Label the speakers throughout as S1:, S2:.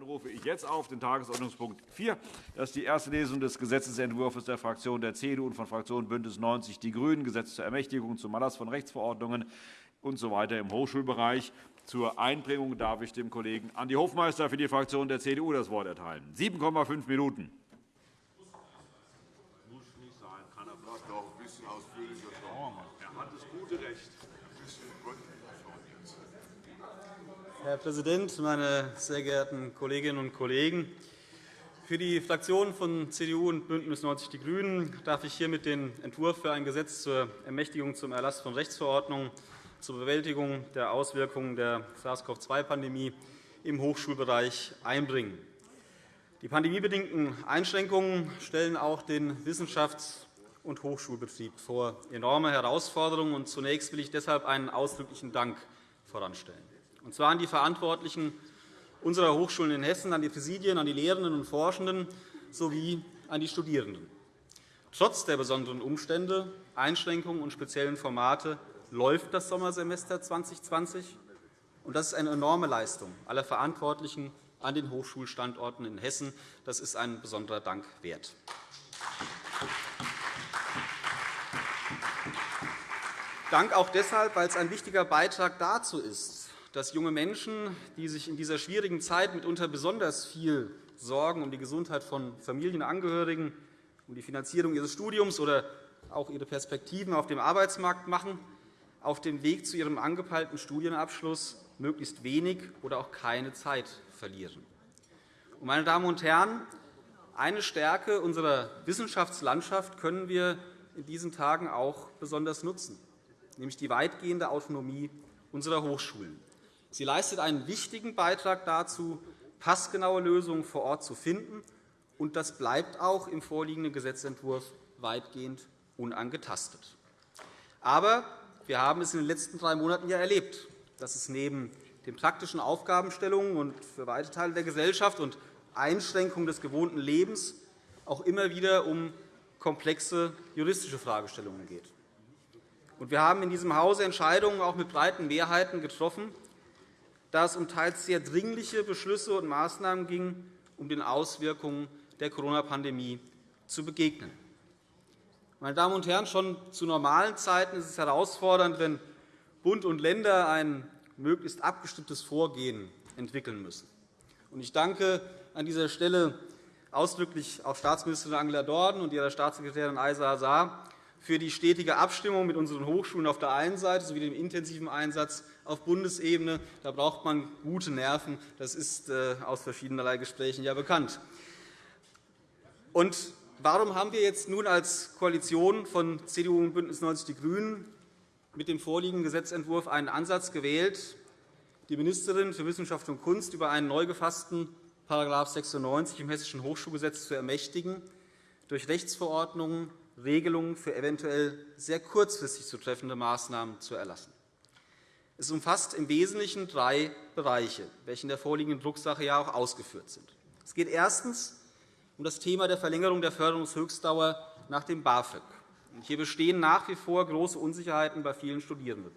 S1: Dann rufe ich jetzt auf den Tagesordnungspunkt 4. Das ist die erste Lesung des Gesetzentwurfs der Fraktion der CDU und von Fraktion BÜNDNIS 90 die GRÜNEN, Gesetz zur Ermächtigung zum Erlass von Rechtsverordnungen usw. So im Hochschulbereich. Zur Einbringung darf ich dem Kollegen Andi Hofmeister für die Fraktion der CDU das Wort erteilen. 7,5 Minuten.
S2: Herr Präsident, meine sehr geehrten Kolleginnen und Kollegen! Für die Fraktionen von CDU und BÜNDNIS 90 die GRÜNEN darf ich hiermit den Entwurf für ein Gesetz zur Ermächtigung zum Erlass von Rechtsverordnungen zur Bewältigung der Auswirkungen der SARS-CoV-2-Pandemie im Hochschulbereich einbringen. Die pandemiebedingten Einschränkungen stellen auch den Wissenschafts- und Hochschulbetrieb vor enorme Herausforderungen. Zunächst will ich deshalb einen ausdrücklichen Dank voranstellen und zwar an die Verantwortlichen unserer Hochschulen in Hessen, an die Präsidien, an die Lehrenden und Forschenden sowie an die Studierenden. Trotz der besonderen Umstände, Einschränkungen und speziellen Formate läuft das Sommersemester 2020. Das ist eine enorme Leistung aller Verantwortlichen an den Hochschulstandorten in Hessen. Das ist ein besonderer Dank wert. Dank auch deshalb, weil es ein wichtiger Beitrag dazu ist, dass junge Menschen, die sich in dieser schwierigen Zeit mitunter besonders viel Sorgen um die Gesundheit von Familienangehörigen, um die Finanzierung ihres Studiums oder auch ihre Perspektiven auf dem Arbeitsmarkt machen, auf dem Weg zu ihrem angepeilten Studienabschluss möglichst wenig oder auch keine Zeit verlieren. Meine Damen und Herren, eine Stärke unserer Wissenschaftslandschaft können wir in diesen Tagen auch besonders nutzen, nämlich die weitgehende Autonomie unserer Hochschulen. Sie leistet einen wichtigen Beitrag dazu, passgenaue Lösungen vor Ort zu finden. und Das bleibt auch im vorliegenden Gesetzentwurf weitgehend unangetastet. Aber wir haben es in den letzten drei Monaten ja erlebt, dass es neben den praktischen Aufgabenstellungen und für weite Teile der Gesellschaft und Einschränkungen des gewohnten Lebens auch immer wieder um komplexe juristische Fragestellungen geht. Wir haben in diesem Hause Entscheidungen auch mit breiten Mehrheiten getroffen, da es um teils sehr dringliche Beschlüsse und Maßnahmen ging, um den Auswirkungen der Corona-Pandemie zu begegnen. Meine Damen und Herren, schon zu normalen Zeiten ist es herausfordernd, wenn Bund und Länder ein möglichst abgestimmtes Vorgehen entwickeln müssen. Ich danke an dieser Stelle ausdrücklich auch Staatsministerin Angela Dorn und ihrer Staatssekretärin Aisa Azar für die stetige Abstimmung mit unseren Hochschulen auf der einen Seite sowie dem intensiven Einsatz auf Bundesebene. Da braucht man gute Nerven. Das ist äh, aus verschiedenerlei Gesprächen ja bekannt. Und warum haben wir jetzt nun als Koalition von CDU und BÜNDNIS 90 die GRÜNEN mit dem vorliegenden Gesetzentwurf einen Ansatz gewählt, die Ministerin für Wissenschaft und Kunst über einen neu gefassten § 96 im Hessischen Hochschulgesetz zu ermächtigen, durch Rechtsverordnungen Regelungen für eventuell sehr kurzfristig zu treffende Maßnahmen zu erlassen. Es umfasst im Wesentlichen drei Bereiche, welche in der vorliegenden Drucksache ja auch ausgeführt sind. Es geht erstens um das Thema der Verlängerung der Förderungshöchstdauer nach dem BAföG. Hier bestehen nach wie vor große Unsicherheiten bei vielen Studierenden.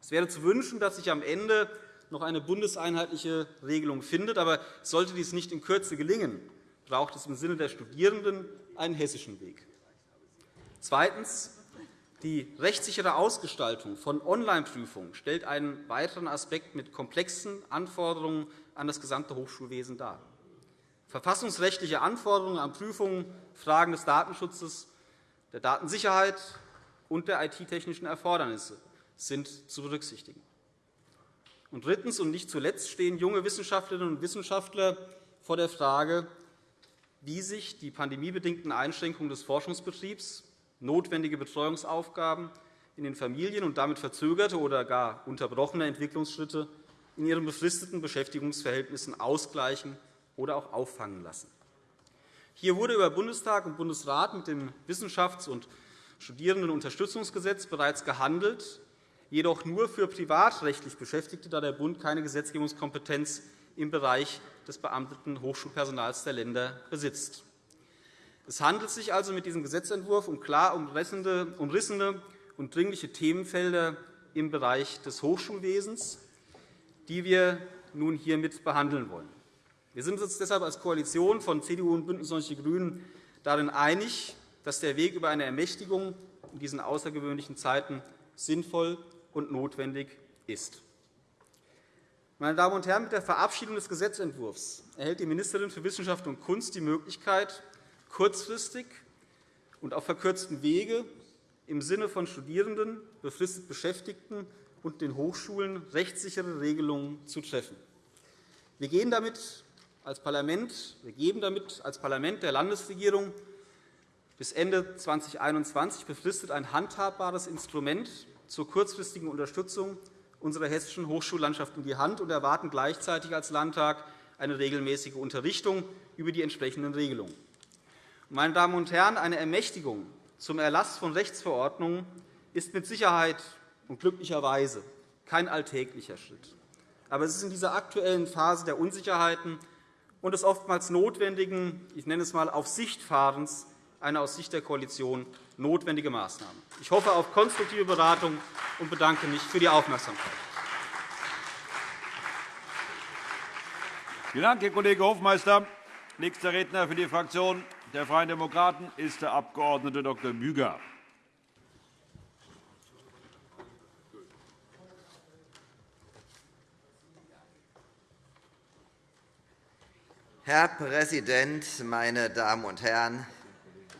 S2: Es wäre zu wünschen, dass sich am Ende noch eine bundeseinheitliche Regelung findet. Aber sollte dies nicht in Kürze gelingen, braucht es im Sinne der Studierenden einen hessischen Weg. Zweitens. Die rechtssichere Ausgestaltung von Online-Prüfungen stellt einen weiteren Aspekt mit komplexen Anforderungen an das gesamte Hochschulwesen dar. Verfassungsrechtliche Anforderungen an Prüfungen, Fragen des Datenschutzes, der Datensicherheit und der IT-technischen Erfordernisse sind zu berücksichtigen. Und drittens und nicht zuletzt stehen junge Wissenschaftlerinnen und Wissenschaftler vor der Frage, wie sich die pandemiebedingten Einschränkungen des Forschungsbetriebs notwendige Betreuungsaufgaben in den Familien und damit verzögerte oder gar unterbrochene Entwicklungsschritte in ihren befristeten Beschäftigungsverhältnissen ausgleichen oder auch auffangen lassen. Hier wurde über Bundestag und Bundesrat mit dem Wissenschafts- und Studierendenunterstützungsgesetz bereits gehandelt, jedoch nur für privatrechtlich Beschäftigte, da der Bund keine Gesetzgebungskompetenz im Bereich des beamteten Hochschulpersonals der Länder besitzt. Es handelt sich also mit diesem Gesetzentwurf um klar umrissene und dringliche Themenfelder im Bereich des Hochschulwesens, die wir nun hiermit behandeln wollen. Wir sind uns deshalb als Koalition von CDU und BÜNDNIS 90 die GRÜNEN darin einig, dass der Weg über eine Ermächtigung in diesen außergewöhnlichen Zeiten sinnvoll und notwendig ist. Meine Damen und Herren, mit der Verabschiedung des Gesetzentwurfs erhält die Ministerin für Wissenschaft und Kunst die Möglichkeit, kurzfristig und auf verkürztem Wege im Sinne von Studierenden, befristet Beschäftigten und den Hochschulen rechtssichere Regelungen zu treffen. Wir gehen damit als Parlament, wir geben damit als Parlament der Landesregierung bis Ende 2021 befristet ein handhabbares Instrument zur kurzfristigen Unterstützung unserer hessischen Hochschullandschaft in die Hand und erwarten gleichzeitig als Landtag eine regelmäßige Unterrichtung über die entsprechenden Regelungen. Meine Damen und Herren, eine Ermächtigung zum Erlass von Rechtsverordnungen ist mit Sicherheit und glücklicherweise kein alltäglicher Schritt. Aber es ist in dieser aktuellen Phase der Unsicherheiten und des oftmals notwendigen, ich nenne es einmal, auf Sicht Fahrens eine aus Sicht der Koalition notwendige Maßnahme. Ich hoffe auf konstruktive Beratung und bedanke mich für die Aufmerksamkeit.
S1: Vielen Dank, Herr Kollege Hofmeister. Nächster Redner für die Fraktion der Freien Demokraten ist der Abg. Dr. Büger.
S3: Herr Präsident, meine Damen und Herren!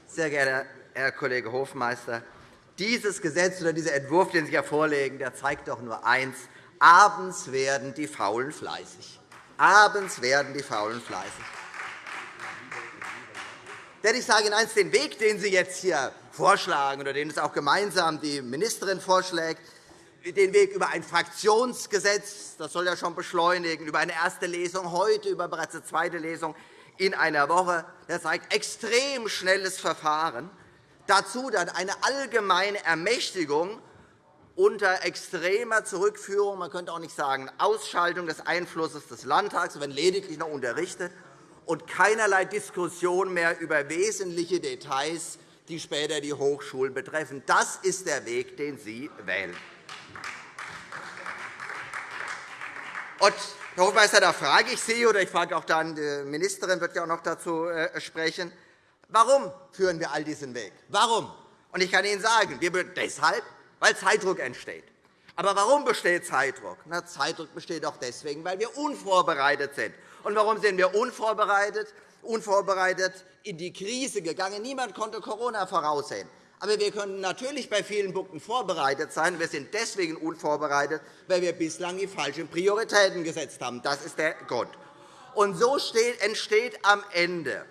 S3: Sehr geehrter Herr Kollege Hofmeister, dieses Gesetz oder dieser Entwurf, den Sie hier vorlegen, der zeigt doch nur eins. Abends werden die Faulen fleißig. Abends werden die Faulen fleißig. Denn ich sage Ihnen eines, den Weg, den Sie jetzt hier vorschlagen oder den es auch gemeinsam die Ministerin vorschlägt, den Weg über ein Fraktionsgesetz, das soll ja schon beschleunigen, über eine erste Lesung heute, über bereits eine zweite Lesung in einer Woche, das zeigt extrem schnelles Verfahren. Dazu dann eine allgemeine Ermächtigung unter extremer Zurückführung, man könnte auch nicht sagen Ausschaltung des Einflusses des Landtags, wenn lediglich noch unterrichtet und keinerlei Diskussion mehr über wesentliche Details, die später die Hochschulen betreffen. Das ist der Weg, den Sie wählen. Und, Herr Hofmeister, da frage ich Sie, oder ich frage auch dann, die Ministerin wird ja auch noch dazu äh, sprechen, warum führen wir all diesen Weg? Warum? Und ich kann Ihnen sagen, wir deshalb, weil Zeitdruck entsteht. Aber warum besteht Zeitdruck? Na, Zeitdruck besteht auch deswegen, weil wir unvorbereitet sind. Und warum sind wir unvorbereitet? Unvorbereitet in die Krise gegangen. Niemand konnte Corona voraussehen. Aber wir können natürlich bei vielen Punkten vorbereitet sein. Wir sind deswegen unvorbereitet, weil wir bislang die falschen Prioritäten gesetzt haben. Das ist der Grund. Und so entsteht am Ende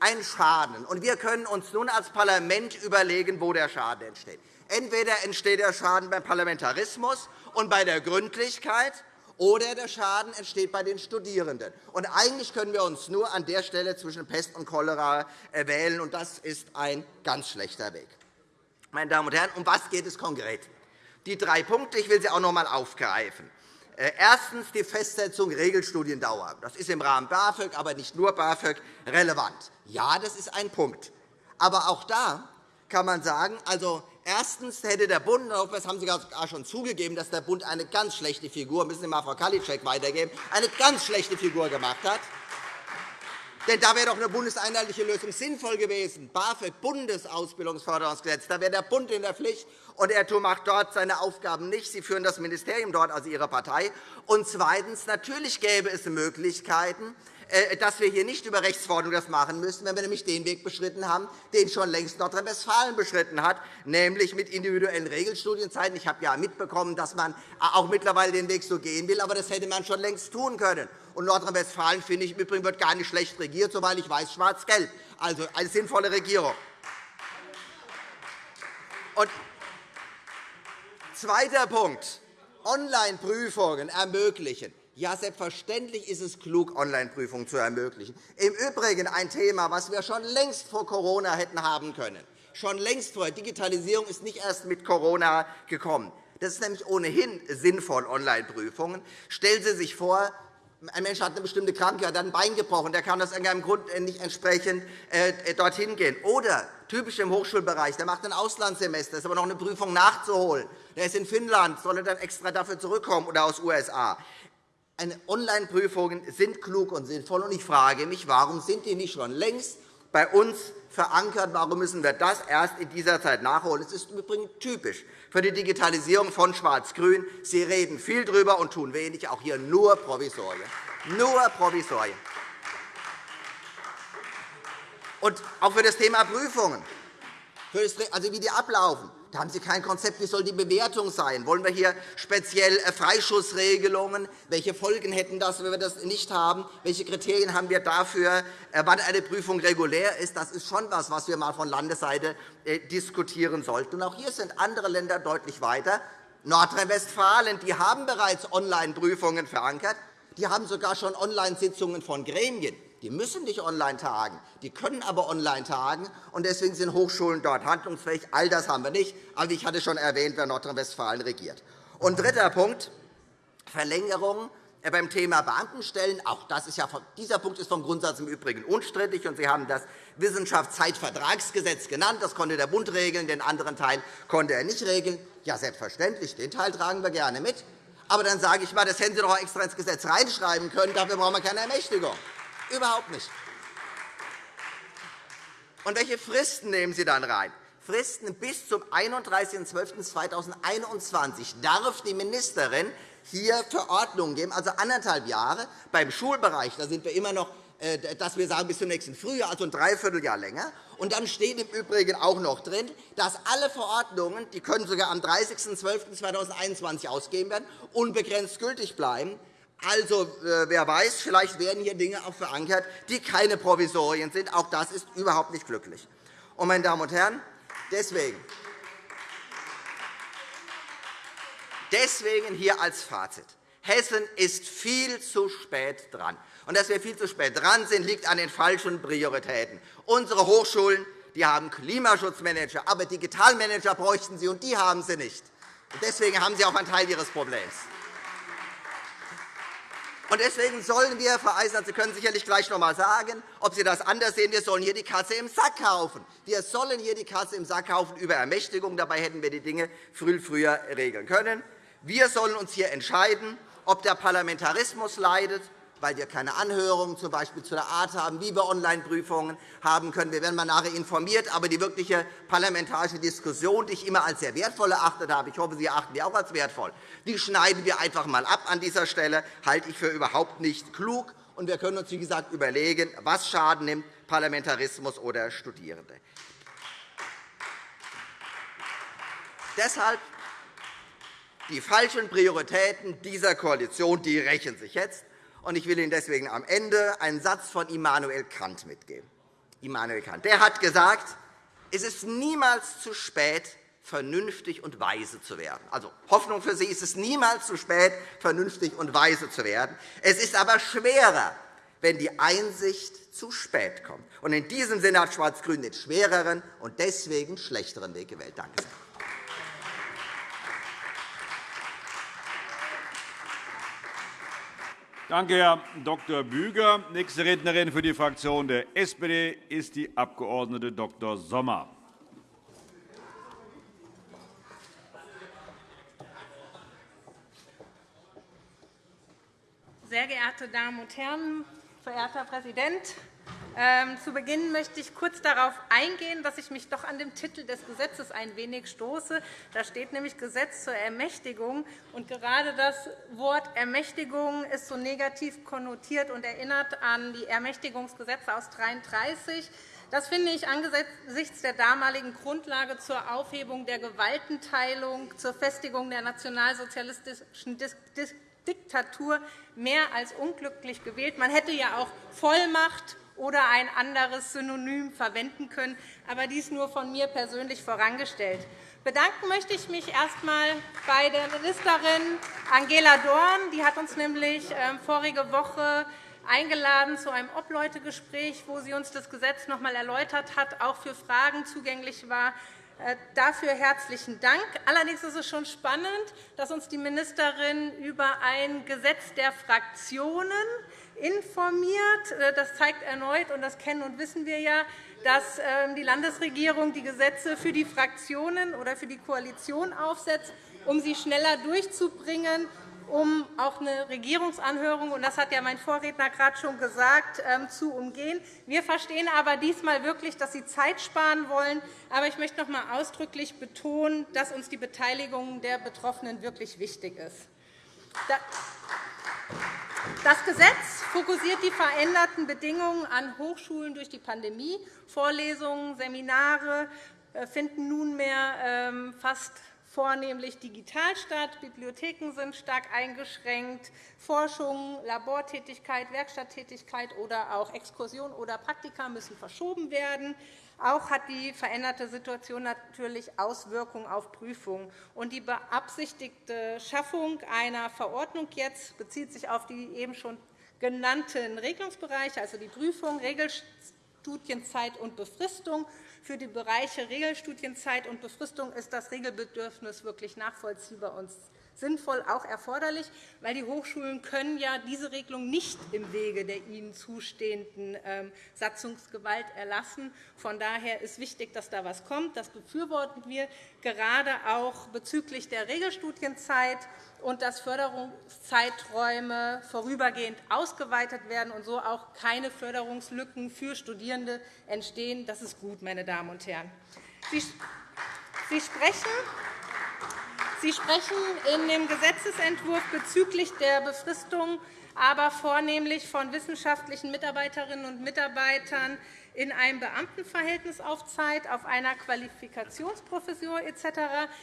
S3: ein Schaden. Und wir können uns nun als Parlament überlegen, wo der Schaden entsteht. Entweder entsteht der Schaden beim Parlamentarismus und bei der Gründlichkeit, oder der Schaden entsteht bei den Studierenden. Und eigentlich können wir uns nur an der Stelle zwischen Pest und Cholera äh, wählen, und das ist ein ganz schlechter Weg. Meine Damen und Herren, um was geht es konkret? Die drei Punkte, ich will sie auch noch einmal aufgreifen. Äh, erstens die Festsetzung Regelstudiendauer. Das ist im Rahmen BAföG, aber nicht nur BAföG, relevant. Ja, das ist ein Punkt. Aber auch da kann man sagen, also Erstens hätte der Bund, das haben Sie gar schon zugegeben, dass der Bund eine ganz schlechte Figur, müssen Sie mal Frau Kalitschek weitergeben, eine ganz schlechte Figur gemacht hat. Denn da wäre doch eine bundeseinheitliche Lösung sinnvoll gewesen. BAföG, Bundesausbildungsförderungsgesetz, da wäre der Bund in der Pflicht, und er macht dort seine Aufgaben nicht. Sie führen das Ministerium dort, also Ihre Partei. Und zweitens, natürlich gäbe es Möglichkeiten, dass wir hier nicht über Rechtsverordnungen das machen müssen, wenn wir nämlich den Weg beschritten haben, den schon längst Nordrhein-Westfalen beschritten hat, nämlich mit individuellen Regelstudienzeiten. Ich habe ja mitbekommen, dass man auch mittlerweile den Weg so gehen will, aber das hätte man schon längst tun können. Und Nordrhein-Westfalen, finde ich, im Übrigen wird gar nicht schlecht regiert, soweit ich weiß, schwarz-gelb. Also eine sinnvolle Regierung. Und zweiter Punkt. Online-Prüfungen ermöglichen. Ja, selbstverständlich ist es klug, Online-Prüfungen zu ermöglichen. Im Übrigen ein Thema, das wir schon längst vor Corona hätten haben können. Schon längst vorher. Digitalisierung ist nicht erst mit Corona gekommen. Das ist nämlich ohnehin sinnvoll, Online-Prüfungen. Stellen Sie sich vor, ein Mensch hat eine bestimmte Krankheit, hat ein Bein gebrochen, der kann aus irgendeinem Grund nicht entsprechend äh, dorthin gehen. Oder typisch im Hochschulbereich, der macht ein Auslandssemester, ist aber noch eine Prüfung nachzuholen. Der ist in Finnland, soll er dann extra dafür zurückkommen oder aus den USA. Online-Prüfungen sind klug und sinnvoll. Und ich frage mich, warum sind die nicht schon längst bei uns verankert? Warum müssen wir das erst in dieser Zeit nachholen? Es ist übrigens typisch für die Digitalisierung von Schwarz-Grün. Sie reden viel darüber und tun wenig, auch hier nur Provisorien. Nur Provisorien. Und auch für das Thema Prüfungen, also wie die ablaufen. Da haben Sie kein Konzept, wie soll die Bewertung sein? Wollen wir hier speziell äh, Freischussregelungen? Welche Folgen hätten das, wenn wir das nicht haben? Welche Kriterien haben wir dafür, äh, wann eine Prüfung regulär ist? Das ist schon etwas, was wir einmal von Landesseite äh, diskutieren sollten. auch hier sind andere Länder deutlich weiter. Nordrhein-Westfalen haben bereits Online-Prüfungen verankert. Die haben sogar schon Online-Sitzungen von Gremien. Die müssen nicht online tagen, die können aber online tagen. und Deswegen sind Hochschulen dort handlungsfähig. All das haben wir nicht. Aber ich hatte schon erwähnt, wer Nordrhein-Westfalen regiert. Und dritter Punkt, Verlängerung äh, beim Thema Beamtenstellen. Auch das ist ja, dieser Punkt ist vom Grundsatz im Übrigen unstrittig. Und Sie haben das Wissenschaftszeitvertragsgesetz genannt. Das konnte der Bund regeln. Den anderen Teil konnte er nicht regeln. Ja, selbstverständlich. Den Teil tragen wir gerne mit. Aber dann sage ich mal, das hätten Sie doch extra ins Gesetz reinschreiben können. Dafür brauchen wir keine Ermächtigung. Überhaupt nicht. Und welche Fristen nehmen Sie dann rein? Fristen bis zum 31.12.2021 darf die Ministerin hier Verordnungen geben, also anderthalb Jahre. Beim Schulbereich da sind wir immer noch, äh, dass wir sagen, bis zum nächsten Frühjahr, also ein Dreivierteljahr länger. Und dann steht im Übrigen auch noch drin, dass alle Verordnungen, die können sogar am 30.12.2021 ausgegeben werden, unbegrenzt gültig bleiben. Also, äh, wer weiß, vielleicht werden hier Dinge auch verankert, die keine Provisorien sind. Auch das ist überhaupt nicht glücklich. Und, meine Damen und Herren, deswegen, deswegen hier als Fazit. Hessen ist viel zu spät dran. Und dass wir viel zu spät dran sind, liegt an den falschen Prioritäten. Unsere Hochschulen die haben Klimaschutzmanager, aber Digitalmanager bräuchten sie, und die haben sie nicht. Deswegen haben sie auch einen Teil ihres Problems. Und deswegen sollen wir, Frau Eisner, Sie können sicherlich gleich noch einmal sagen, ob Sie das anders sehen, wir sollen hier die Katze im Sack kaufen. Wir sollen hier die Katze im Sack kaufen über Ermächtigung. Dabei hätten wir die Dinge viel früher regeln können. Wir sollen uns hier entscheiden, ob der Parlamentarismus leidet weil wir keine Anhörungen z. B. zu der Art haben, wie wir Online-Prüfungen haben können. Wir werden mal nachher informiert. Aber die wirkliche parlamentarische Diskussion, die ich immer als sehr wertvoll erachtet habe, ich hoffe, Sie erachten die auch als wertvoll, die schneiden wir einfach einmal ab an dieser Stelle. halte ich für überhaupt nicht klug. Und wir können uns, wie gesagt, überlegen, was Schaden nimmt, Parlamentarismus oder Studierende. Deshalb die falschen Prioritäten dieser Koalition die rächen sich jetzt. Ich will Ihnen deswegen am Ende einen Satz von Immanuel Kant mitgeben. Immanuel Kant. Der hat gesagt, es ist niemals zu spät, vernünftig und weise zu werden. Also Hoffnung für Sie ist es niemals zu spät, vernünftig und weise zu werden. Es ist aber schwerer, wenn die Einsicht zu spät kommt. Und in diesem Sinne hat Schwarz-Grün den schwereren und deswegen schlechteren Weg gewählt. Danke sehr.
S1: Danke, Herr Dr. Büger. Nächste Rednerin für die Fraktion der SPD ist die Abg. Dr. Sommer.
S4: Sehr geehrte Damen und Herren, verehrter Herr Präsident! Ähm, zu Beginn möchte ich kurz darauf eingehen, dass ich mich doch an dem Titel des Gesetzes ein wenig stoße. Da steht nämlich Gesetz zur Ermächtigung. Und gerade das Wort Ermächtigung ist so negativ konnotiert und erinnert an die Ermächtigungsgesetze aus 1933. Das finde ich angesichts der damaligen Grundlage zur Aufhebung der Gewaltenteilung, zur Festigung der nationalsozialistischen Diktatur mehr als unglücklich gewählt. Man hätte ja auch Vollmacht oder ein anderes Synonym verwenden können, aber dies nur von mir persönlich vorangestellt. Bedanken möchte ich mich erst einmal bei der Ministerin Angela Dorn. Die hat uns nämlich ähm, vorige Woche eingeladen zu einem Obleutegespräch, wo sie uns das Gesetz noch einmal erläutert hat, auch für Fragen zugänglich war. Äh, dafür herzlichen Dank. Allerdings ist es schon spannend, dass uns die Ministerin über ein Gesetz der Fraktionen informiert. Äh, das zeigt erneut, und das kennen und wissen wir ja, dass ähm, die Landesregierung die Gesetze für die Fraktionen oder für die Koalition aufsetzt, um sie schneller durchzubringen. um auch eine Regierungsanhörung, und das hat ja mein Vorredner gerade schon gesagt, ähm, zu umgehen. Wir verstehen aber diesmal wirklich, dass Sie Zeit sparen wollen. Aber ich möchte noch einmal ausdrücklich betonen, dass uns die Beteiligung der Betroffenen wirklich wichtig ist. Das Gesetz fokussiert die veränderten Bedingungen an Hochschulen durch die Pandemie. Vorlesungen, Seminare äh, finden nunmehr ähm, fast vornehmlich digital statt. Bibliotheken sind stark eingeschränkt. Forschung, Labortätigkeit, Werkstatttätigkeit oder auch Exkursion oder Praktika müssen verschoben werden. Auch hat die veränderte Situation natürlich Auswirkungen auf Prüfungen. die beabsichtigte Schaffung einer Verordnung jetzt bezieht sich auf die eben schon genannten Regelungsbereiche, also die Prüfung, Regelstudienzeit und Befristung. Für die Bereiche Regelstudienzeit und Befristung ist das Regelbedürfnis wirklich nachvollziehbar und sinnvoll auch erforderlich, weil die Hochschulen können ja diese Regelung nicht im Wege der ihnen zustehenden ähm, Satzungsgewalt erlassen. Von daher ist wichtig, dass da etwas kommt. Das befürworten wir gerade auch bezüglich der Regelstudienzeit und dass Förderungszeiträume vorübergehend ausgeweitet werden und so auch keine Förderungslücken für Studierende entstehen. Das ist gut, meine Damen und Herren. Sie sprechen Sie sprechen in dem Gesetzentwurf bezüglich der Befristung aber vornehmlich von wissenschaftlichen Mitarbeiterinnen und Mitarbeitern in einem Beamtenverhältnis auf Zeit, auf einer Qualifikationsprofessur etc.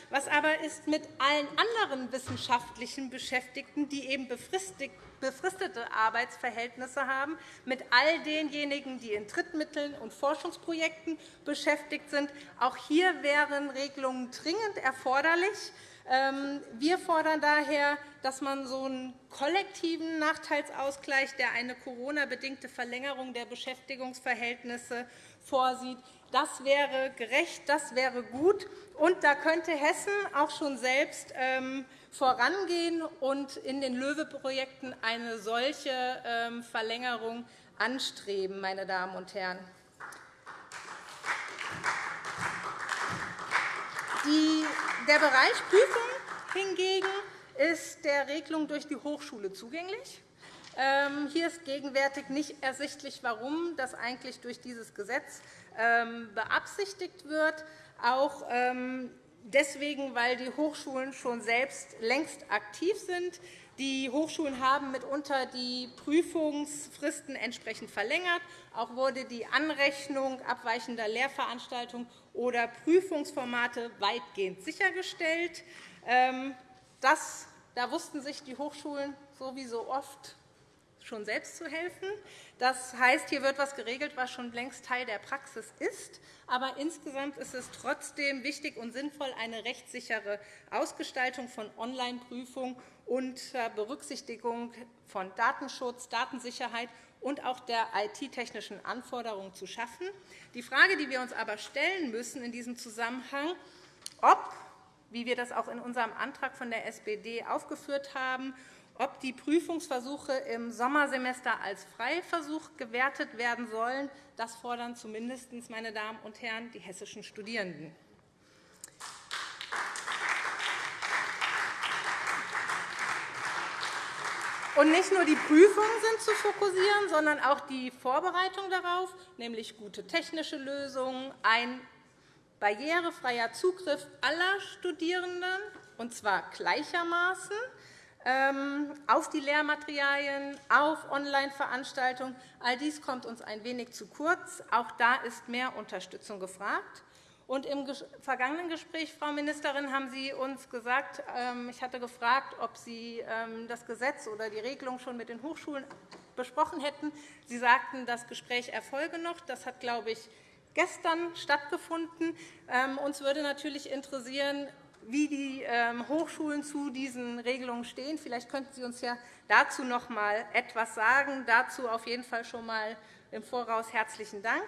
S4: Was aber ist mit allen anderen wissenschaftlichen Beschäftigten, die eben befristete Arbeitsverhältnisse haben, mit all denjenigen, die in Drittmitteln und Forschungsprojekten beschäftigt sind? Auch hier wären Regelungen dringend erforderlich. Ähm, wir fordern daher, dass man so einen kollektiven Nachteilsausgleich, der eine Corona-bedingte Verlängerung der Beschäftigungsverhältnisse vorsieht, das wäre gerecht, das wäre gut. Und da könnte Hessen auch schon selbst ähm, vorangehen und in den LOEWE-Projekten eine solche ähm, Verlängerung anstreben. Meine Damen und Herren. Der Bereich Prüfung hingegen ist der Regelung durch die Hochschule zugänglich. Ähm, hier ist gegenwärtig nicht ersichtlich, warum das eigentlich durch dieses Gesetz ähm, beabsichtigt wird. Auch ähm, deswegen, weil die Hochschulen schon selbst längst aktiv sind. Die Hochschulen haben mitunter die Prüfungsfristen entsprechend verlängert. Auch wurde die Anrechnung abweichender Lehrveranstaltungen oder Prüfungsformate weitgehend sichergestellt. Ähm, das, da wussten sich die Hochschulen sowieso oft schon selbst zu helfen. Das heißt, hier wird etwas geregelt, was schon längst Teil der Praxis ist. Aber insgesamt ist es trotzdem wichtig und sinnvoll, eine rechtssichere Ausgestaltung von Online-Prüfungen unter Berücksichtigung von Datenschutz, Datensicherheit und auch der IT-technischen Anforderungen zu schaffen. Die Frage, die wir uns aber stellen müssen in diesem Zusammenhang, ob, wie wir das auch in unserem Antrag von der SPD aufgeführt haben, ob die Prüfungsversuche im Sommersemester als Freiversuch gewertet werden sollen, das fordern zumindest, meine Damen und Herren, die hessischen Studierenden. Und nicht nur die Prüfungen sind zu fokussieren, sondern auch die Vorbereitung darauf, nämlich gute technische Lösungen, ein barrierefreier Zugriff aller Studierenden, und zwar gleichermaßen, ähm, auf die Lehrmaterialien, auf Online-Veranstaltungen. All dies kommt uns ein wenig zu kurz. Auch da ist mehr Unterstützung gefragt. Und Im vergangenen Gespräch, Frau Ministerin, haben Sie uns gesagt, ähm, ich hatte gefragt, ob Sie ähm, das Gesetz oder die Regelung schon mit den Hochschulen besprochen hätten. Sie sagten, das Gespräch erfolge noch. Das hat, glaube ich, gestern stattgefunden. Ähm, uns würde natürlich interessieren, wie die Hochschulen zu diesen Regelungen stehen. Vielleicht könnten Sie uns ja dazu noch einmal etwas sagen. Dazu auf jeden Fall schon einmal im Voraus herzlichen Dank.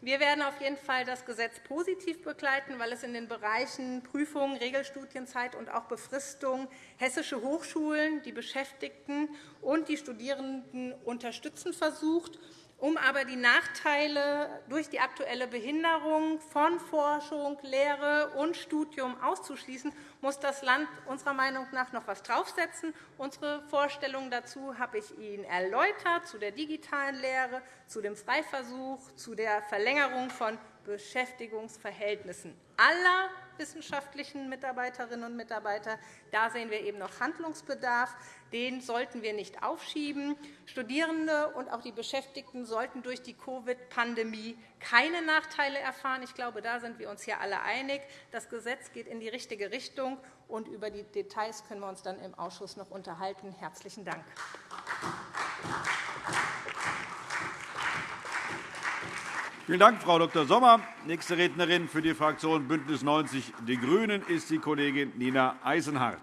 S4: Wir werden auf jeden Fall das Gesetz positiv begleiten, weil es in den Bereichen Prüfung, Regelstudienzeit und auch Befristung hessische Hochschulen, die Beschäftigten und die Studierenden unterstützen versucht, um aber die Nachteile durch die aktuelle Behinderung von Forschung, Lehre und Studium auszuschließen muss das Land unserer Meinung nach noch etwas draufsetzen. Unsere Vorstellungen dazu habe ich Ihnen erläutert, zu der digitalen Lehre, zu dem Freiversuch, zu der Verlängerung von Beschäftigungsverhältnissen aller wissenschaftlichen Mitarbeiterinnen und Mitarbeiter. Da sehen wir eben noch Handlungsbedarf. Den sollten wir nicht aufschieben. Studierende und auch die Beschäftigten sollten durch die Covid-Pandemie keine Nachteile erfahren. Ich glaube, da sind wir uns hier alle einig. Das Gesetz geht in die richtige Richtung, und über die Details können wir uns dann im Ausschuss noch unterhalten. – Herzlichen Dank.
S1: Vielen Dank, Frau Dr. Sommer. Nächste Rednerin für die Fraktion BÜNDNIS 90 die GRÜNEN ist die Kollegin Nina Eisenhardt.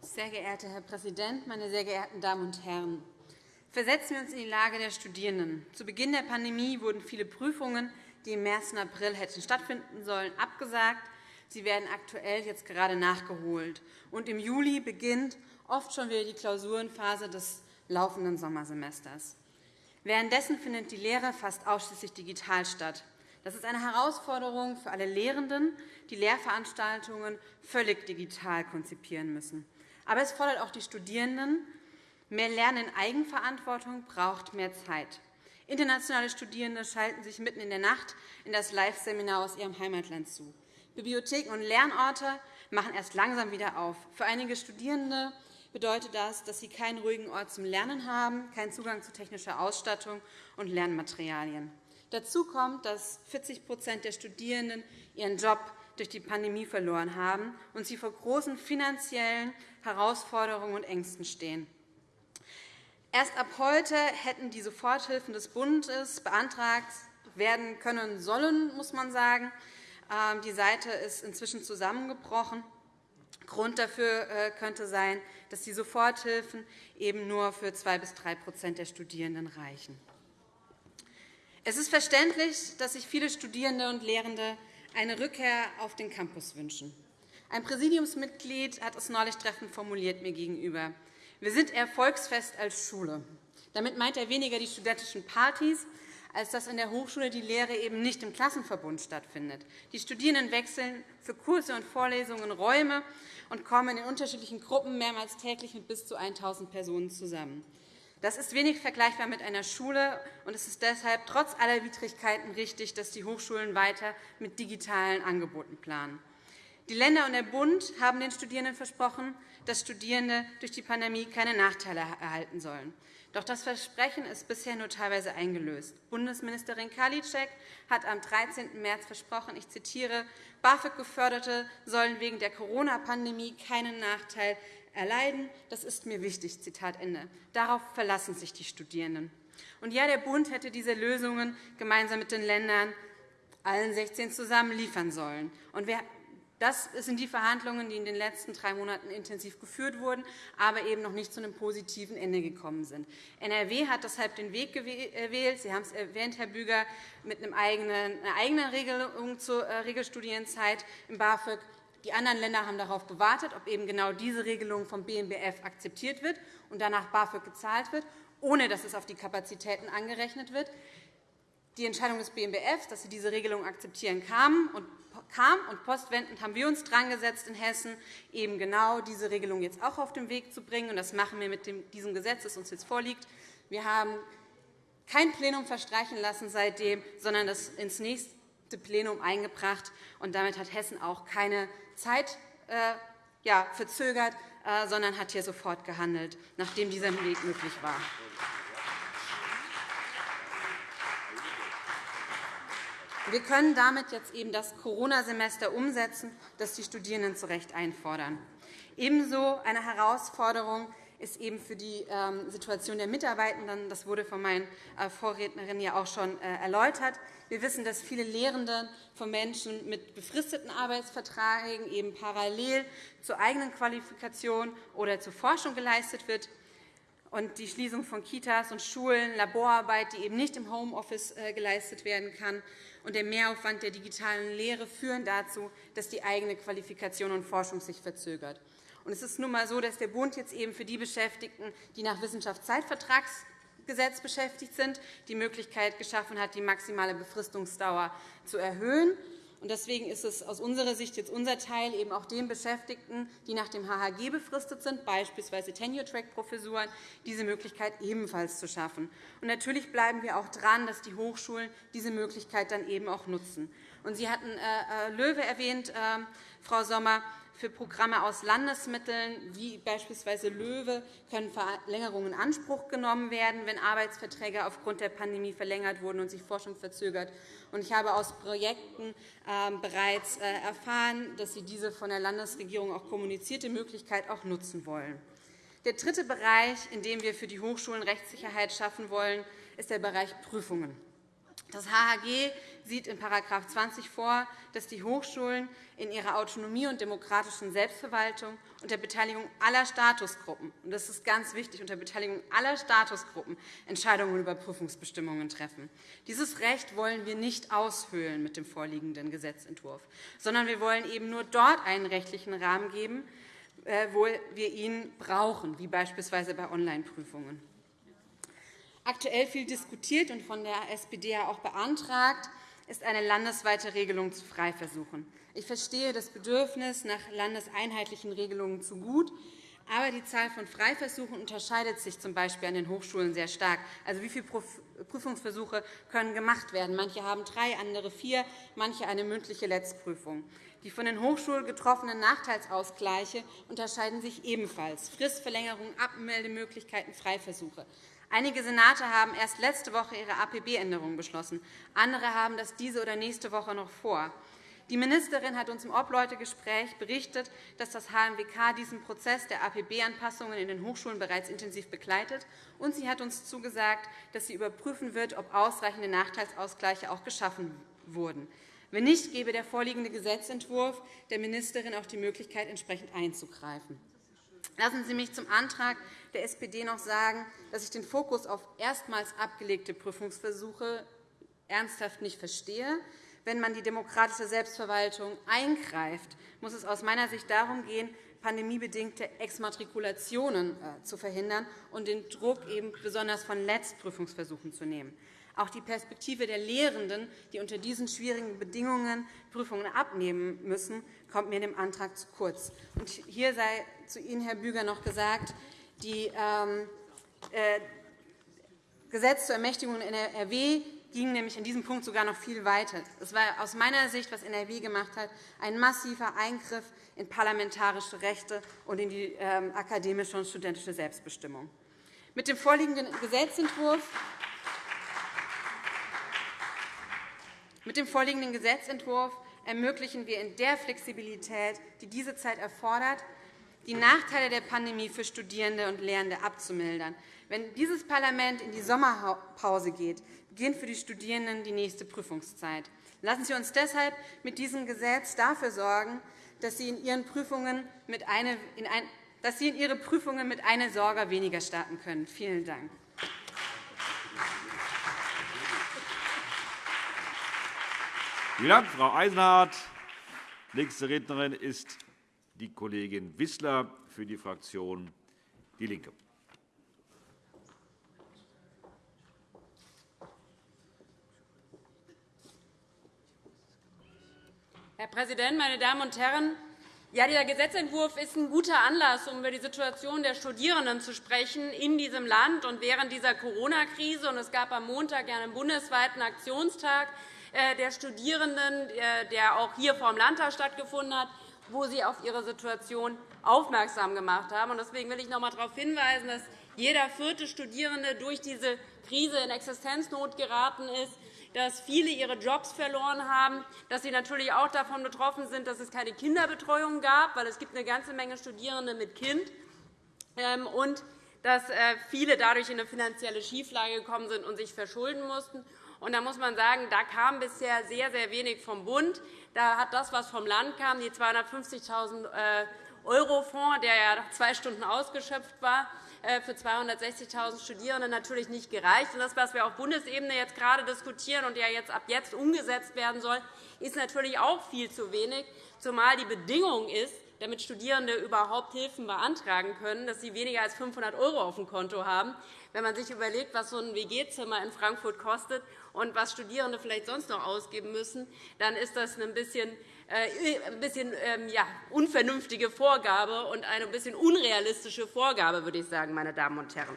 S5: Sehr geehrter Herr Präsident, meine sehr geehrten Damen und Herren! Versetzen wir uns in die Lage der Studierenden. Zu Beginn der Pandemie wurden viele Prüfungen, die im März und April hätten stattfinden sollen, abgesagt. Sie werden aktuell jetzt gerade nachgeholt. Und Im Juli beginnt oft schon wieder die Klausurenphase des laufenden Sommersemesters. Währenddessen findet die Lehre fast ausschließlich digital statt. Das ist eine Herausforderung für alle Lehrenden, die Lehrveranstaltungen völlig digital konzipieren müssen. Aber es fordert auch die Studierenden. Mehr Lernen in Eigenverantwortung braucht mehr Zeit. Internationale Studierende schalten sich mitten in der Nacht in das Live-Seminar aus ihrem Heimatland zu. Bibliotheken und Lernorte machen erst langsam wieder auf. Für einige Studierende bedeutet das, dass sie keinen ruhigen Ort zum Lernen haben, keinen Zugang zu technischer Ausstattung und Lernmaterialien. Dazu kommt, dass 40% der Studierenden ihren Job durch die Pandemie verloren haben und sie vor großen finanziellen Herausforderungen und Ängsten stehen. Erst ab heute hätten die Soforthilfen des Bundes beantragt werden können sollen, muss man sagen. Ähm, die Seite ist inzwischen zusammengebrochen. Grund dafür äh, könnte sein, dass die Soforthilfen eben nur für 2 bis 3% der Studierenden reichen. Es ist verständlich, dass sich viele Studierende und Lehrende eine Rückkehr auf den Campus wünschen. Ein Präsidiumsmitglied hat es neulich treffend formuliert mir gegenüber. Wir sind eher Volksfest als Schule. Damit meint er weniger die studentischen Partys, als dass in der Hochschule die Lehre eben nicht im Klassenverbund stattfindet. Die Studierenden wechseln für Kurse und Vorlesungen Räume und kommen in unterschiedlichen Gruppen mehrmals täglich mit bis zu 1.000 Personen zusammen. Das ist wenig vergleichbar mit einer Schule, und es ist deshalb trotz aller Widrigkeiten richtig, dass die Hochschulen weiter mit digitalen Angeboten planen. Die Länder und der Bund haben den Studierenden versprochen, dass Studierende durch die Pandemie keine Nachteile erhalten sollen. Doch das Versprechen ist bisher nur teilweise eingelöst. Bundesministerin Karliczek hat am 13. März versprochen, ich zitiere, BAföG-Geförderte sollen wegen der Corona-Pandemie keinen Nachteil erleiden. Das ist mir wichtig. Zitat Ende. Darauf verlassen sich die Studierenden. Und ja, der Bund hätte diese Lösungen gemeinsam mit den Ländern allen 16 zusammen liefern sollen. Und wir das sind die Verhandlungen, die in den letzten drei Monaten intensiv geführt wurden, aber eben noch nicht zu einem positiven Ende gekommen sind. NRW hat deshalb den Weg gewählt, Sie haben es erwähnt, Herr Büger, mit einer eigenen Regelung zur äh, Regelstudienzeit im BAföG. Die anderen Länder haben darauf gewartet, ob eben genau diese Regelung vom BMBF akzeptiert wird und danach BAföG gezahlt wird, ohne dass es auf die Kapazitäten angerechnet wird. Die Entscheidung des BMBF, dass sie diese Regelung akzeptieren, kam kam. Und postwendend haben wir uns dran gesetzt, in Hessen eben genau diese Regelung jetzt auch auf den Weg zu bringen. Und das machen wir mit diesem Gesetz, das uns jetzt vorliegt. Wir haben kein Plenum verstreichen lassen seitdem, sondern das ins nächste Plenum eingebracht. Und damit hat Hessen auch keine Zeit äh, verzögert, äh, sondern hat hier sofort gehandelt, nachdem dieser Weg möglich war. Wir können damit jetzt eben das Corona-Semester umsetzen, das die Studierenden zu Recht einfordern. Ebenso eine Herausforderung ist eben für die ähm, Situation der Mitarbeitenden. Das wurde von meinen äh, Vorrednerinnen ja auch schon äh, erläutert. Wir wissen, dass viele Lehrende von Menschen mit befristeten Arbeitsverträgen eben parallel zur eigenen Qualifikation oder zur Forschung geleistet wird. Und die Schließung von Kitas und Schulen, Laborarbeit, die eben nicht im Homeoffice äh, geleistet werden kann, und der Mehraufwand der digitalen Lehre führen dazu, dass die eigene Qualifikation und Forschung sich verzögert. Und es ist nun einmal so, dass der Bund jetzt eben für die Beschäftigten, die nach Wissenschaftszeitvertrags Gesetz beschäftigt sind, die Möglichkeit geschaffen hat, die maximale Befristungsdauer zu erhöhen. Deswegen ist es aus unserer Sicht jetzt unser Teil, eben auch den Beschäftigten, die nach dem HHG befristet sind, beispielsweise Tenure-Track-Professuren, diese Möglichkeit ebenfalls zu schaffen. Und natürlich bleiben wir auch dran, dass die Hochschulen diese Möglichkeit dann eben auch nutzen. Und Sie hatten äh, äh Löwe erwähnt, äh, Frau Sommer. Für Programme aus Landesmitteln, wie beispielsweise LOEWE, können Verlängerungen in Anspruch genommen werden, wenn Arbeitsverträge aufgrund der Pandemie verlängert wurden und sich Forschung verzögert. Ich habe aus Projekten ähm, bereits äh, erfahren, dass Sie diese von der Landesregierung auch kommunizierte Möglichkeit auch nutzen wollen. Der dritte Bereich, in dem wir für die Hochschulen Rechtssicherheit schaffen wollen, ist der Bereich Prüfungen. Das HHG sieht in § 20 vor, dass die Hochschulen in ihrer Autonomie und demokratischen Selbstverwaltung unter Beteiligung aller Statusgruppen – und das ist ganz wichtig, unter Beteiligung aller Statusgruppen – Entscheidungen über Prüfungsbestimmungen treffen. Dieses Recht wollen wir nicht aushöhlen mit dem vorliegenden Gesetzentwurf, sondern wir wollen eben nur dort einen rechtlichen Rahmen geben, äh, wo wir ihn brauchen, wie beispielsweise bei Onlineprüfungen. Aktuell viel diskutiert und von der SPD auch beantragt ist eine landesweite Regelung zu Freiversuchen. Ich verstehe das Bedürfnis nach landeseinheitlichen Regelungen zu gut, aber die Zahl von Freiversuchen unterscheidet sich z. B. an den Hochschulen sehr stark. Also, wie viele Prüfungsversuche können gemacht werden? Manche haben drei, andere vier, manche eine mündliche Letztprüfung. Die von den Hochschulen getroffenen Nachteilsausgleiche unterscheiden sich ebenfalls. Fristverlängerung, Abmeldemöglichkeiten, Freiversuche. Einige Senate haben erst letzte Woche ihre APB-Änderungen beschlossen. Andere haben das diese oder nächste Woche noch vor. Die Ministerin hat uns im Obleutegespräch berichtet, dass das HMWK diesen Prozess der APB-Anpassungen in den Hochschulen bereits intensiv begleitet, und sie hat uns zugesagt, dass sie überprüfen wird, ob ausreichende Nachteilsausgleiche auch geschaffen wurden. Wenn nicht, gebe der vorliegende Gesetzentwurf der Ministerin auch die Möglichkeit, entsprechend einzugreifen. Lassen Sie mich zum Antrag der SPD noch sagen, dass ich den Fokus auf erstmals abgelegte Prüfungsversuche ernsthaft nicht verstehe. Wenn man die demokratische Selbstverwaltung eingreift, muss es aus meiner Sicht darum gehen, pandemiebedingte Exmatrikulationen äh, zu verhindern und den Druck eben besonders von Letztprüfungsversuchen zu nehmen. Auch die Perspektive der Lehrenden, die unter diesen schwierigen Bedingungen Prüfungen abnehmen müssen, kommt mir in dem Antrag zu kurz. hier sei zu Ihnen, Herr Büger, noch gesagt, die ähm, äh, Gesetz zur Ermächtigung in NRW ging nämlich in diesem Punkt sogar noch viel weiter. Es war aus meiner Sicht, was NRW gemacht hat, ein massiver Eingriff in parlamentarische Rechte und in die ähm, akademische und studentische Selbstbestimmung. Mit dem vorliegenden Gesetzentwurf mit dem vorliegenden Gesetzentwurf ermöglichen wir in der Flexibilität, die diese Zeit erfordert, die Nachteile der Pandemie für Studierende und Lehrende abzumildern. Wenn dieses Parlament in die Sommerpause geht, beginnt für die Studierenden die nächste Prüfungszeit. Lassen Sie uns deshalb mit diesem Gesetz dafür sorgen, dass Sie in Ihren Prüfungen mit eine, in ein, dass Sie in Ihre Prüfungen mit einer Sorge weniger starten können. Vielen Dank.
S1: Vielen Dank, Frau Eisenhardt. Nächste Rednerin ist die Kollegin Wissler für die Fraktion DIE LINKE.
S6: Herr Präsident, meine Damen und Herren! Ja, dieser Gesetzentwurf ist ein guter Anlass, um über die Situation der Studierenden zu sprechen in diesem Land und während dieser Corona-Krise. Es gab am Montag einen bundesweiten Aktionstag der Studierenden, äh, der auch hier vor dem Landtag stattgefunden hat wo Sie auf Ihre Situation aufmerksam gemacht haben. Deswegen will ich noch einmal darauf hinweisen, dass jeder vierte Studierende durch diese Krise in Existenznot geraten ist, dass viele ihre Jobs verloren haben, dass sie natürlich auch davon betroffen sind, dass es keine Kinderbetreuung gab, weil es gibt eine ganze Menge Studierende mit Kind ähm, und dass äh, viele dadurch in eine finanzielle Schieflage gekommen sind und sich verschulden mussten. Und da muss man sagen, da kam bisher sehr, sehr wenig vom Bund. Da hat das, was vom Land kam, die 250.000 äh, € Fonds, der ja nach zwei Stunden ausgeschöpft war, äh, für 260.000 Studierende natürlich nicht gereicht. Das, was wir auf Bundesebene jetzt gerade diskutieren und ja jetzt ab jetzt umgesetzt werden soll, ist natürlich auch viel zu wenig, zumal die Bedingung ist, damit Studierende überhaupt Hilfen beantragen können, dass sie weniger als 500 € auf dem Konto haben. Wenn man sich überlegt, was so ein WG-Zimmer in Frankfurt kostet und was Studierende vielleicht sonst noch ausgeben müssen, dann ist das ein bisschen äh, ein bisschen ähm, ja, unvernünftige Vorgabe und eine ein bisschen unrealistische Vorgabe, würde ich sagen, meine Damen und Herren.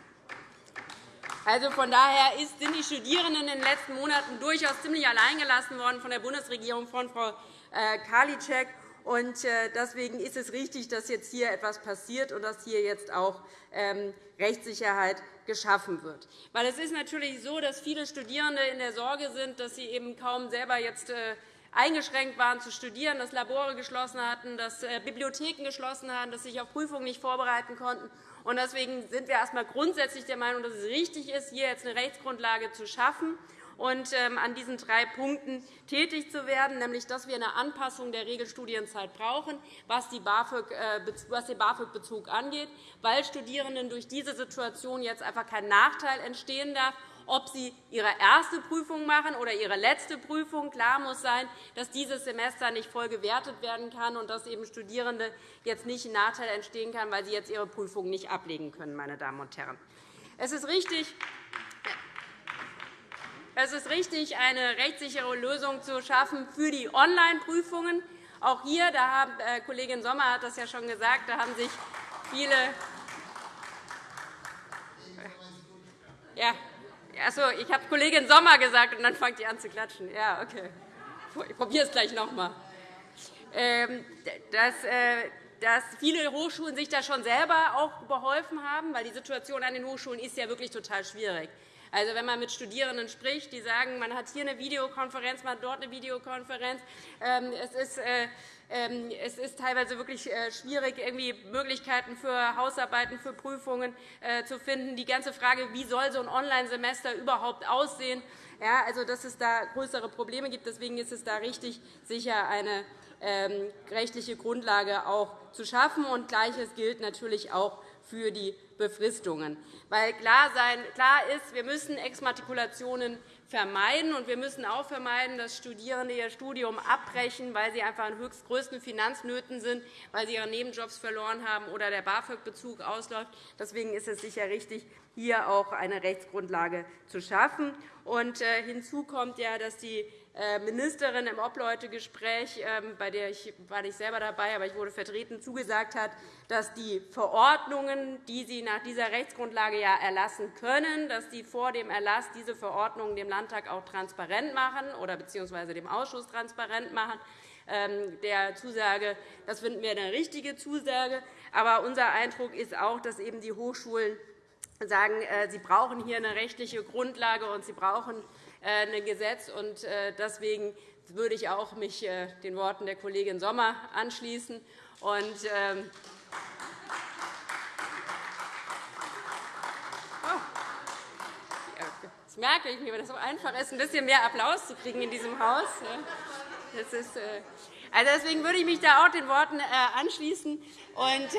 S6: Also von daher sind die Studierenden in den letzten Monaten durchaus ziemlich alleingelassen worden von der Bundesregierung, von Frau äh, Karliczek. Und äh, deswegen ist es richtig, dass jetzt hier etwas passiert und dass hier jetzt auch ähm, Rechtssicherheit geschaffen wird. Weil es ist natürlich so, dass viele Studierende in der Sorge sind, dass sie eben kaum selber jetzt äh, eingeschränkt waren zu studieren, dass Labore geschlossen hatten, dass Bibliotheken geschlossen hatten, dass sie sich auf Prüfungen nicht vorbereiten konnten. Deswegen sind wir erst einmal grundsätzlich der Meinung, dass es richtig ist, hier jetzt eine Rechtsgrundlage zu schaffen und ähm, an diesen drei Punkten tätig zu werden, nämlich dass wir eine Anpassung der Regelstudienzeit brauchen, was, den BAföG-Bezug angeht, weil Studierenden durch diese Situation jetzt einfach kein Nachteil entstehen darf ob sie ihre erste Prüfung machen oder ihre letzte Prüfung. Klar muss sein, dass dieses Semester nicht voll gewertet werden kann und dass eben Studierende jetzt nicht ein Nachteil entstehen kann, weil sie jetzt ihre Prüfung nicht ablegen können. Meine Damen und Herren. Es ist richtig, es ist richtig, eine rechtssichere Lösung zu schaffen für die Online-Prüfungen. Auch hier, da haben, äh, Kollegin Sommer hat das ja schon gesagt, da haben sich viele ja, Achso, ich habe Kollegin Sommer gesagt, und dann fangt ihr an zu klatschen. Ja, okay. Ich probiere es gleich noch einmal. Ähm, äh, dass viele Hochschulen sich da schon selber auch beholfen haben, weil die Situation an den Hochschulen ist ja wirklich total schwierig. Also, wenn man mit Studierenden spricht, die sagen, man hat hier eine Videokonferenz, man hat dort eine Videokonferenz. Ähm, es ist äh, ähm, es ist teilweise wirklich äh, schwierig, irgendwie Möglichkeiten für Hausarbeiten, für Prüfungen äh, zu finden. Die ganze Frage, wie soll so ein Online-Semester überhaupt aussehen, ja, also, dass es da größere Probleme gibt. Deswegen ist es da richtig, sicher eine ähm, rechtliche Grundlage auch zu schaffen. Und Gleiches gilt natürlich auch für die Befristungen. Weil klar, sein, klar ist, wir müssen Exmatrikulationen vermeiden. Und wir müssen auch vermeiden, dass Studierende ihr Studium abbrechen, weil sie einfach in höchst größten Finanznöten sind, weil sie ihre Nebenjobs verloren haben oder der BAföG-Bezug ausläuft. Deswegen ist es sicher richtig, hier auch eine Rechtsgrundlage zu schaffen. Und äh, hinzu kommt ja, dass die Ministerin im Obleutegespräch, ähm, bei der ich war nicht selber dabei, aber ich wurde vertreten, zugesagt hat, dass die Verordnungen, die Sie nach dieser Rechtsgrundlage ja erlassen können, dass Sie vor dem Erlass diese Verordnungen dem Landtag auch transparent machen oder bzw. dem Ausschuss transparent machen. Ähm, der Zusage, das finden wir eine richtige Zusage. Aber unser Eindruck ist auch, dass eben die Hochschulen sagen, äh, sie brauchen hier eine rechtliche Grundlage und sie brauchen äh, ein Gesetz. Äh, deswegen würde ich auch mich äh, den Worten der Kollegin Sommer anschließen. Und, ähm, oh, das merke ich mir, weil es so einfach ist, ein bisschen mehr Applaus zu kriegen in diesem Haus. Das ist, also deswegen würde ich mich da auch den Worten anschließen und,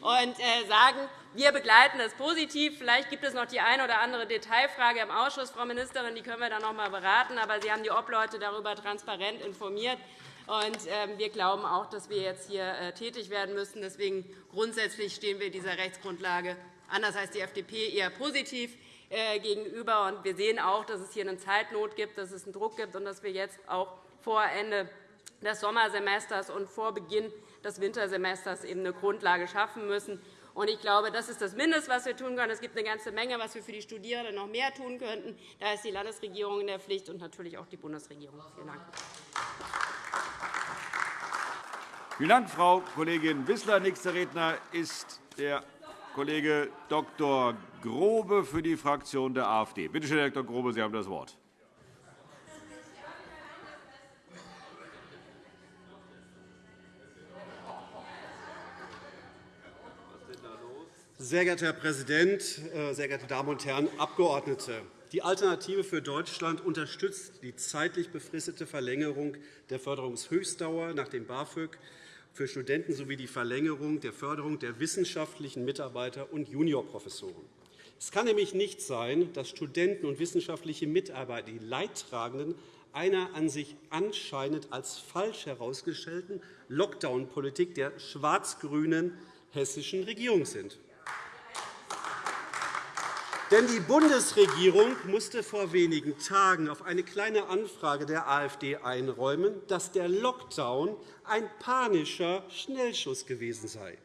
S6: und sagen, wir begleiten das positiv. Vielleicht gibt es noch die eine oder andere Detailfrage im Ausschuss, Frau Ministerin. Die können wir dann noch einmal beraten. Aber Sie haben die Obleute darüber transparent informiert. Ähm, wir glauben auch, dass wir jetzt hier äh, tätig werden müssen. Deswegen grundsätzlich stehen wir dieser Rechtsgrundlage anders als die FDP eher positiv äh, gegenüber. Wir sehen auch, dass es hier eine Zeitnot gibt, dass es einen Druck gibt und dass wir jetzt auch vor Ende des Sommersemesters und vor Beginn des Wintersemesters eben eine Grundlage schaffen müssen. Ich glaube, das ist das Mindeste, was wir tun können. Es gibt eine ganze Menge, was wir für die Studierenden noch mehr tun könnten. Da ist die Landesregierung in der Pflicht und natürlich auch die Bundesregierung. Vielen Dank.
S1: Vielen Dank, Frau Kollegin Wissler. Nächster Redner ist der Kollege Dr. Grobe für die Fraktion der AfD. Bitte schön, Herr Dr. Grobe, Sie haben das Wort.
S7: Sehr geehrter Herr Präsident, äh, sehr geehrte Damen und Herren Abgeordnete! Die Alternative für Deutschland unterstützt die zeitlich befristete Verlängerung der Förderungshöchstdauer nach dem BAföG für Studenten sowie die Verlängerung der Förderung der wissenschaftlichen Mitarbeiter und Juniorprofessoren. Es kann nämlich nicht sein, dass Studenten und wissenschaftliche Mitarbeiter, die Leidtragenden einer an sich anscheinend als falsch herausgestellten Lockdown-Politik der schwarz-grünen hessischen Regierung sind. Denn die Bundesregierung musste vor wenigen Tagen auf eine Kleine Anfrage der AfD einräumen, dass der Lockdown ein panischer Schnellschuss gewesen sei.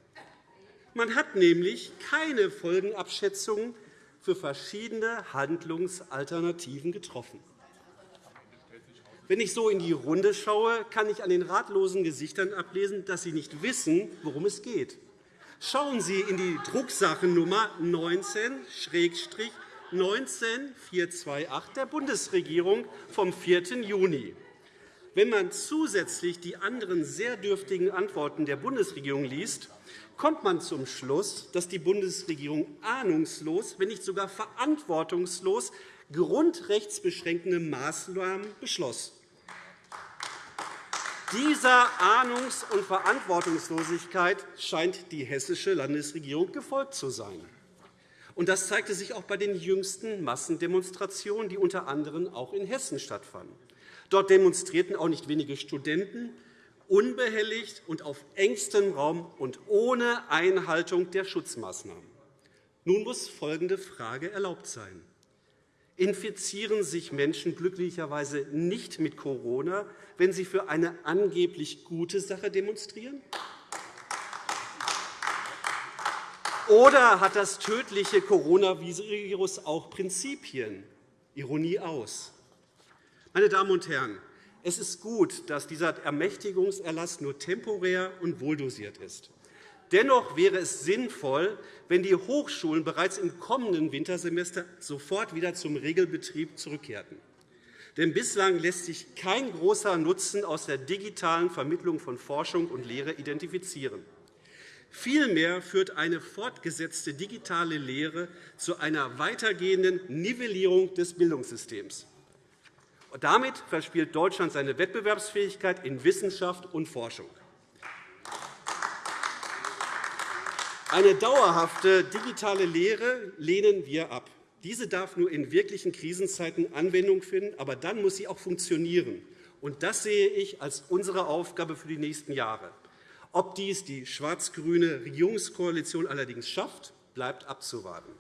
S7: Man hat nämlich keine Folgenabschätzungen für verschiedene Handlungsalternativen getroffen. Wenn ich so in die Runde schaue, kann ich an den ratlosen Gesichtern ablesen, dass Sie nicht wissen, worum es geht. Schauen Sie in die Drucksachennummer 19-19428 der Bundesregierung vom 4. Juni. Wenn man zusätzlich die anderen sehr dürftigen Antworten der Bundesregierung liest, kommt man zum Schluss, dass die Bundesregierung ahnungslos, wenn nicht sogar verantwortungslos grundrechtsbeschränkende Maßnahmen beschloss. Dieser Ahnungs- und Verantwortungslosigkeit scheint die hessische Landesregierung gefolgt zu sein. Das zeigte sich auch bei den jüngsten Massendemonstrationen, die unter anderem auch in Hessen stattfanden. Dort demonstrierten auch nicht wenige Studenten unbehelligt und auf engstem Raum und ohne Einhaltung der Schutzmaßnahmen. Nun muss folgende Frage erlaubt sein. Infizieren sich Menschen glücklicherweise nicht mit Corona, wenn sie für eine angeblich gute Sache demonstrieren? Oder hat das tödliche Coronavirus auch Prinzipien? Ironie aus. Meine Damen und Herren, es ist gut, dass dieser Ermächtigungserlass nur temporär und wohldosiert ist. Dennoch wäre es sinnvoll, wenn die Hochschulen bereits im kommenden Wintersemester sofort wieder zum Regelbetrieb zurückkehrten. Denn bislang lässt sich kein großer Nutzen aus der digitalen Vermittlung von Forschung und Lehre identifizieren. Vielmehr führt eine fortgesetzte digitale Lehre zu einer weitergehenden Nivellierung des Bildungssystems. Damit verspielt Deutschland seine Wettbewerbsfähigkeit in Wissenschaft und Forschung. Eine dauerhafte digitale Lehre lehnen wir ab. Diese darf nur in wirklichen Krisenzeiten Anwendung finden, aber dann muss sie auch funktionieren. Und das sehe ich als unsere Aufgabe für die nächsten Jahre. Ob dies die schwarz-grüne Regierungskoalition allerdings schafft, bleibt abzuwarten.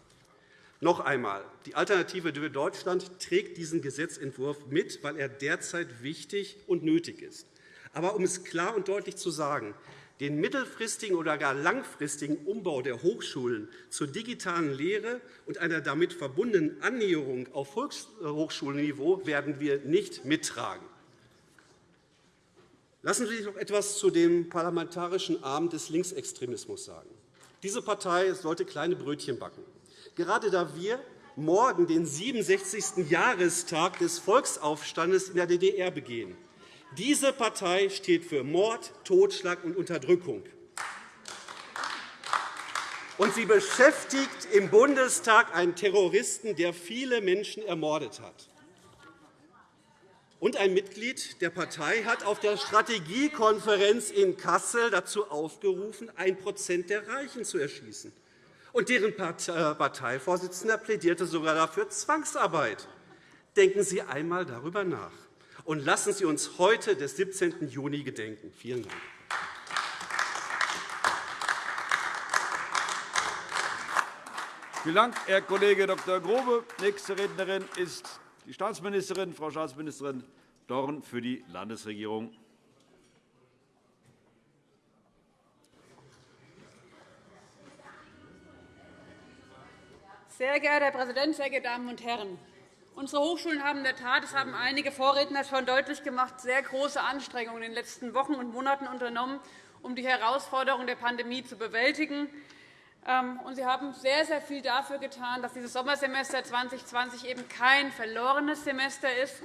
S7: Noch einmal. Die Alternative für Deutschland trägt diesen Gesetzentwurf mit, weil er derzeit wichtig und nötig ist. Aber um es klar und deutlich zu sagen, den mittelfristigen oder gar langfristigen Umbau der Hochschulen zur digitalen Lehre und einer damit verbundenen Annäherung auf Hochschulniveau werden wir nicht mittragen. Lassen Sie mich noch etwas zu dem parlamentarischen Arm des Linksextremismus sagen. Diese Partei sollte kleine Brötchen backen. Gerade da wir morgen den 67. Jahrestag des Volksaufstandes in der DDR begehen, diese Partei steht für Mord, Totschlag und Unterdrückung. Und sie beschäftigt im Bundestag einen Terroristen, der viele Menschen ermordet hat. Und ein Mitglied der Partei hat auf der Strategiekonferenz in Kassel dazu aufgerufen, ein Prozent der Reichen zu erschießen. Und deren äh, Parteivorsitzender plädierte sogar dafür Zwangsarbeit. Denken Sie einmal darüber nach und lassen Sie uns heute des 17. Juni gedenken. Vielen Dank.
S1: Vielen Dank, Herr Kollege Dr. Grobe. Nächste Rednerin ist die Staatsministerin, Frau Staatsministerin Dorn für die Landesregierung.
S8: Sehr geehrter Herr Präsident, sehr geehrte Damen und Herren! Unsere Hochschulen haben in der Tat, das haben einige Vorredner schon deutlich gemacht, sehr große Anstrengungen in den letzten Wochen und Monaten unternommen, um die Herausforderungen der Pandemie zu bewältigen. Ähm, sie haben sehr, sehr viel dafür getan, dass dieses Sommersemester 2020 eben kein verlorenes Semester ist.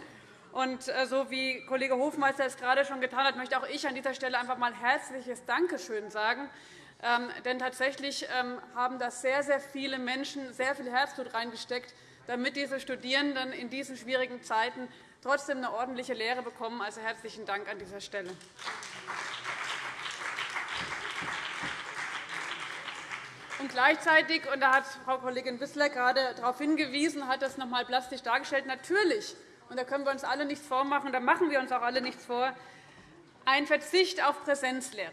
S8: Und äh, so wie Kollege Hofmeister es gerade schon getan hat, möchte auch ich an dieser Stelle einfach einmal herzliches Dankeschön sagen. Ähm, denn tatsächlich ähm, haben das sehr, sehr viele Menschen sehr viel Herzblut reingesteckt, damit diese Studierenden in diesen schwierigen Zeiten trotzdem eine ordentliche Lehre bekommen. Also herzlichen Dank an dieser Stelle. Und gleichzeitig, und da hat Frau Kollegin Wissler gerade darauf hingewiesen, hat das noch einmal plastisch dargestellt, natürlich und da können wir uns alle nichts vormachen, da machen wir uns auch alle nichts vor, ein Verzicht auf Präsenzlehre,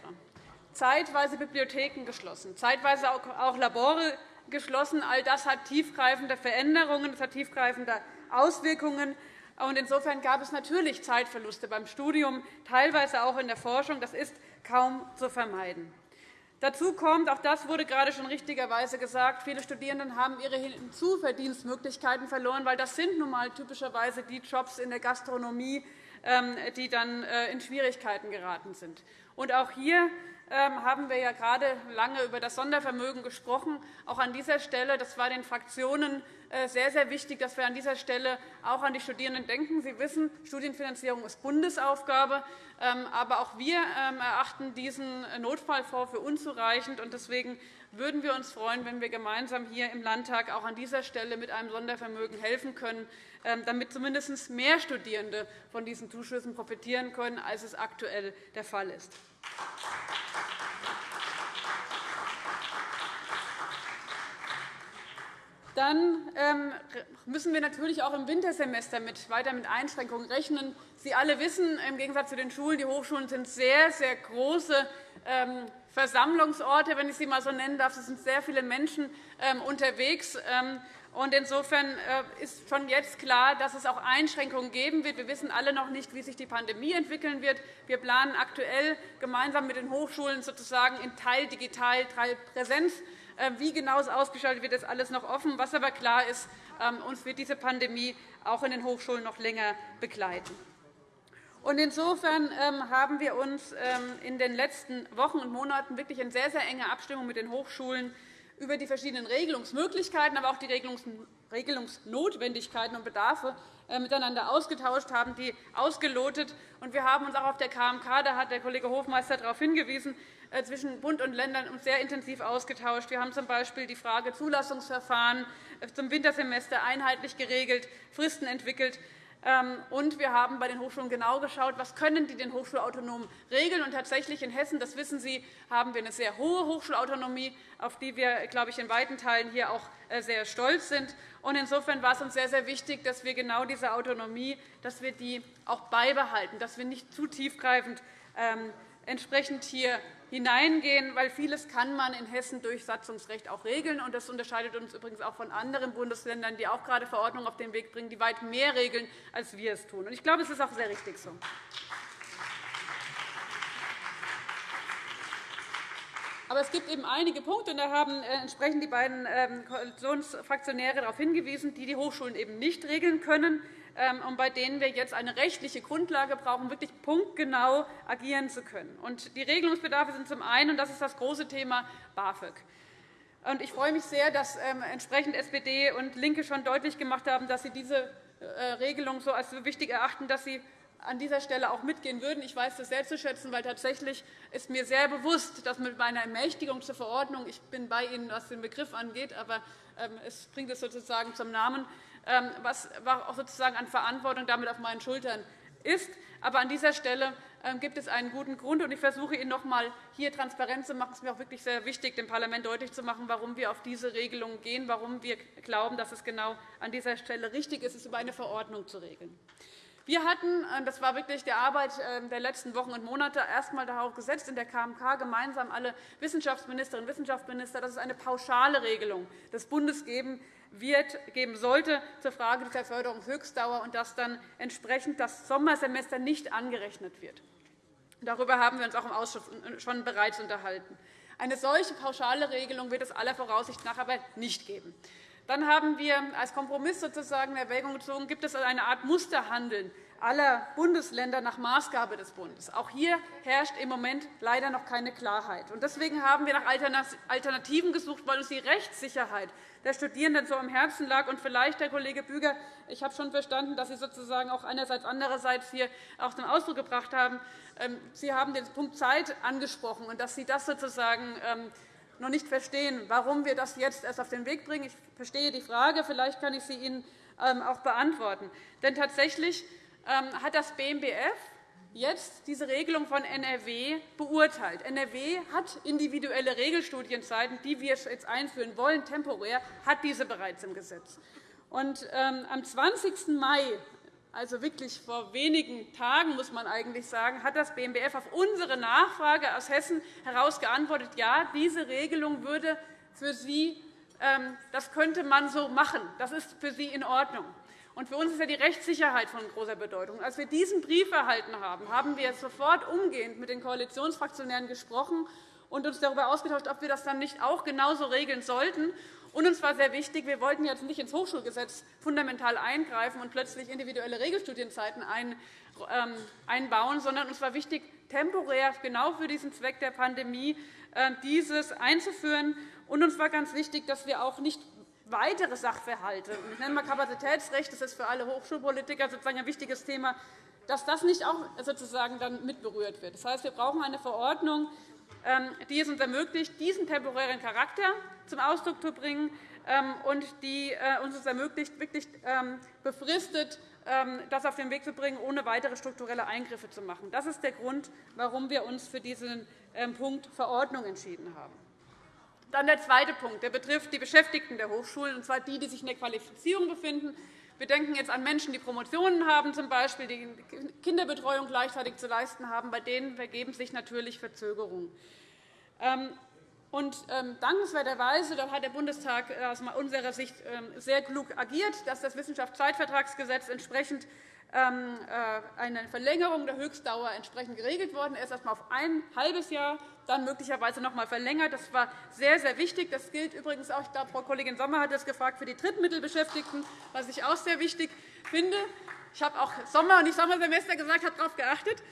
S8: zeitweise Bibliotheken geschlossen, zeitweise auch Labore geschlossen. All das hat tiefgreifende Veränderungen, das hat tiefgreifende Auswirkungen. Insofern gab es natürlich Zeitverluste beim Studium, teilweise auch in der Forschung. Das ist kaum zu vermeiden. Dazu kommt, auch das wurde gerade schon richtigerweise gesagt, viele Studierende haben ihre Hinzuverdienstmöglichkeiten verloren, weil das sind nun einmal typischerweise die Jobs in der Gastronomie, ähm, die dann äh, in Schwierigkeiten geraten sind. Und auch hier haben wir ja gerade lange über das Sondervermögen gesprochen. Auch an dieser Stelle, das war den Fraktionen äh, sehr, sehr wichtig, dass wir an dieser Stelle auch an die Studierenden denken. Sie wissen, Studienfinanzierung ist Bundesaufgabe. Ähm, aber auch wir erachten diesen Notfallfonds für unzureichend. Deswegen würden wir uns freuen, wenn wir gemeinsam hier im Landtag auch an dieser Stelle mit einem Sondervermögen helfen können. Ähm, damit zumindest mehr Studierende von diesen Zuschüssen profitieren können, als es aktuell der Fall ist. Dann ähm, müssen wir natürlich auch im Wintersemester weiter mit Einschränkungen rechnen. Sie alle wissen, im Gegensatz zu den Schulen, die Hochschulen sind sehr, sehr große ähm, Versammlungsorte, wenn ich sie einmal so nennen darf. Es sind sehr viele Menschen unterwegs. Insofern äh, ist schon jetzt klar, dass es auch Einschränkungen geben wird. Wir wissen alle noch nicht, wie sich die Pandemie entwickeln wird. Wir planen aktuell gemeinsam mit den Hochschulen sozusagen in Teil digital, Teil Präsenz. Äh, wie genau es ausgestaltet wird, ist alles noch offen. Was aber klar ist, ähm, uns wird diese Pandemie auch in den Hochschulen noch länger begleiten. Insofern ähm, haben wir uns ähm, in den letzten Wochen und Monaten wirklich in sehr, sehr enger Abstimmung mit den Hochschulen über die verschiedenen Regelungsmöglichkeiten, aber auch die Regelungsnotwendigkeiten und Bedarfe äh, miteinander ausgetauscht, haben die ausgelotet. Wir haben uns auch auf der KMK, da hat der Kollege Hofmeister darauf hingewiesen, äh, zwischen Bund und Ländern sehr intensiv ausgetauscht. Wir haben z.B. die Frage Zulassungsverfahren äh, zum Wintersemester einheitlich geregelt, Fristen entwickelt. Ähm, und wir haben bei den Hochschulen genau geschaut, was können die den Hochschulautonomen regeln. Und tatsächlich in Hessen, das wissen Sie, haben wir eine sehr hohe Hochschulautonomie, auf die wir, glaube ich, in weiten Teilen hier auch äh, sehr stolz sind. Und insofern war es uns sehr, sehr wichtig, dass wir genau diese Autonomie, dass wir die auch beibehalten, dass wir nicht zu tiefgreifend ähm, entsprechend hier hineingehen, weil vieles kann man in Hessen durch Satzungsrecht auch regeln. Das unterscheidet uns übrigens auch von anderen Bundesländern, die auch gerade Verordnungen auf den Weg bringen, die weit mehr regeln, als wir es tun. Ich glaube, es ist auch sehr richtig so. Aber es gibt eben einige Punkte, und da haben äh, entsprechend die beiden ähm, Koalitionsfraktionäre darauf hingewiesen, die die Hochschulen eben nicht regeln können. Ähm, und bei denen wir jetzt eine rechtliche Grundlage brauchen, wirklich punktgenau agieren zu können. Die Regelungsbedarfe sind zum einen, und das ist das große Thema, BAföG. Ich freue mich sehr, dass ähm, entsprechend SPD und LINKE schon deutlich gemacht haben, dass sie diese äh, Regelung so als so wichtig erachten, dass sie an dieser Stelle auch mitgehen würden. Ich weiß das sehr zu schätzen, weil tatsächlich ist mir sehr bewusst, dass mit meiner Ermächtigung zur Verordnung, ich bin bei Ihnen, was den Begriff angeht, aber ähm, es bringt es sozusagen zum Namen, was auch sozusagen an Verantwortung damit auf meinen Schultern ist. Aber an dieser Stelle ähm, gibt es einen guten Grund. und Ich versuche Ihnen noch einmal hier transparent zu machen. Es ist mir auch wirklich sehr wichtig, dem Parlament deutlich zu machen, warum wir auf diese Regelung gehen, warum wir glauben, dass es genau an dieser Stelle richtig ist, es über eine Verordnung zu regeln. Wir hatten, das war wirklich die Arbeit ähm, der letzten Wochen und Monate, erst einmal darauf gesetzt, in der KMK gemeinsam alle Wissenschaftsministerinnen und Wissenschaftsminister, dass es eine pauschale Regelung des Bundes geben wird, geben sollte zur Frage der Förderungshöchstdauer und dass dann entsprechend das Sommersemester nicht angerechnet wird. Darüber haben wir uns auch im Ausschuss schon bereits unterhalten. Eine solche pauschale Regelung wird es aller Voraussicht nach aber nicht geben. Dann haben wir als Kompromiss sozusagen in Erwägung gezogen, gibt es eine Art Musterhandeln aller Bundesländer nach Maßgabe des Bundes. Auch hier herrscht im Moment leider noch keine Klarheit. Deswegen haben wir nach Alternativen gesucht, weil uns die Rechtssicherheit der Studierenden so am Herzen lag. Und vielleicht, Herr Kollege Büger, ich habe schon verstanden, dass Sie sozusagen auch einerseits andererseits hier auch zum Ausdruck gebracht haben. Ähm, Sie haben den Punkt Zeit angesprochen und dass Sie das sozusagen ähm, noch nicht verstehen, warum wir das jetzt erst auf den Weg bringen. Ich verstehe die Frage. Vielleicht kann ich sie Ihnen ähm, auch beantworten. Denn tatsächlich hat das BMBF jetzt diese Regelung von NRW beurteilt. NRW hat individuelle Regelstudienzeiten, die wir jetzt einführen wollen, temporär, hat diese bereits im Gesetz. Und, ähm, am 20. Mai also wirklich vor wenigen Tagen, muss man eigentlich sagen, hat das BMBF auf unsere Nachfrage aus Hessen heraus geantwortet, ja, diese Regelung würde für Sie, ähm, das könnte man so machen. Das ist für Sie in Ordnung. Für uns ist ja die Rechtssicherheit von großer Bedeutung. Als wir diesen Brief erhalten haben, haben wir sofort umgehend mit den Koalitionsfraktionären gesprochen und uns darüber ausgetauscht, ob wir das dann nicht auch genauso regeln sollten. Und uns war sehr wichtig, wir wollten jetzt nicht ins Hochschulgesetz fundamental eingreifen und plötzlich individuelle Regelstudienzeiten ähm, einbauen, sondern uns war wichtig, temporär genau für diesen Zweck der Pandemie äh, dieses einzuführen. Und uns war ganz wichtig, dass wir auch nicht weitere Sachverhalte, ich nenne mal Kapazitätsrecht, das ist für alle Hochschulpolitiker sozusagen ein wichtiges Thema, dass das nicht auch sozusagen dann mitberührt wird. Das heißt, wir brauchen eine Verordnung, ähm, die es uns ermöglicht, diesen temporären Charakter zum Ausdruck zu bringen ähm, und die äh, uns ermöglicht, wirklich ähm, befristet das auf den Weg zu bringen, ohne weitere strukturelle Eingriffe zu machen. Das ist der Grund, warum wir uns für diesen Punkt Verordnung entschieden haben. Dann der zweite Punkt. Der betrifft die Beschäftigten der Hochschulen, und zwar die, die sich in der Qualifizierung befinden. Wir denken jetzt an Menschen, die Promotionen haben, z. B., die Kinderbetreuung gleichzeitig zu leisten haben. Bei denen ergeben sich natürlich Verzögerungen. Und ähm, dankenswerterweise hat der Bundestag aus unserer Sicht ähm, sehr klug agiert, dass das Wissenschaftszeitvertragsgesetz entsprechend ähm, eine Verlängerung der Höchstdauer entsprechend geregelt worden ist, erst einmal auf ein halbes Jahr, dann möglicherweise noch einmal verlängert. Das war sehr, sehr wichtig. Das gilt übrigens auch, ich glaube, Frau Kollegin Sommer hat das gefragt, für die Drittmittelbeschäftigten, was ich auch sehr wichtig finde. Ich habe auch Sommer- und nicht Sommersemester gesagt, habe darauf geachtet.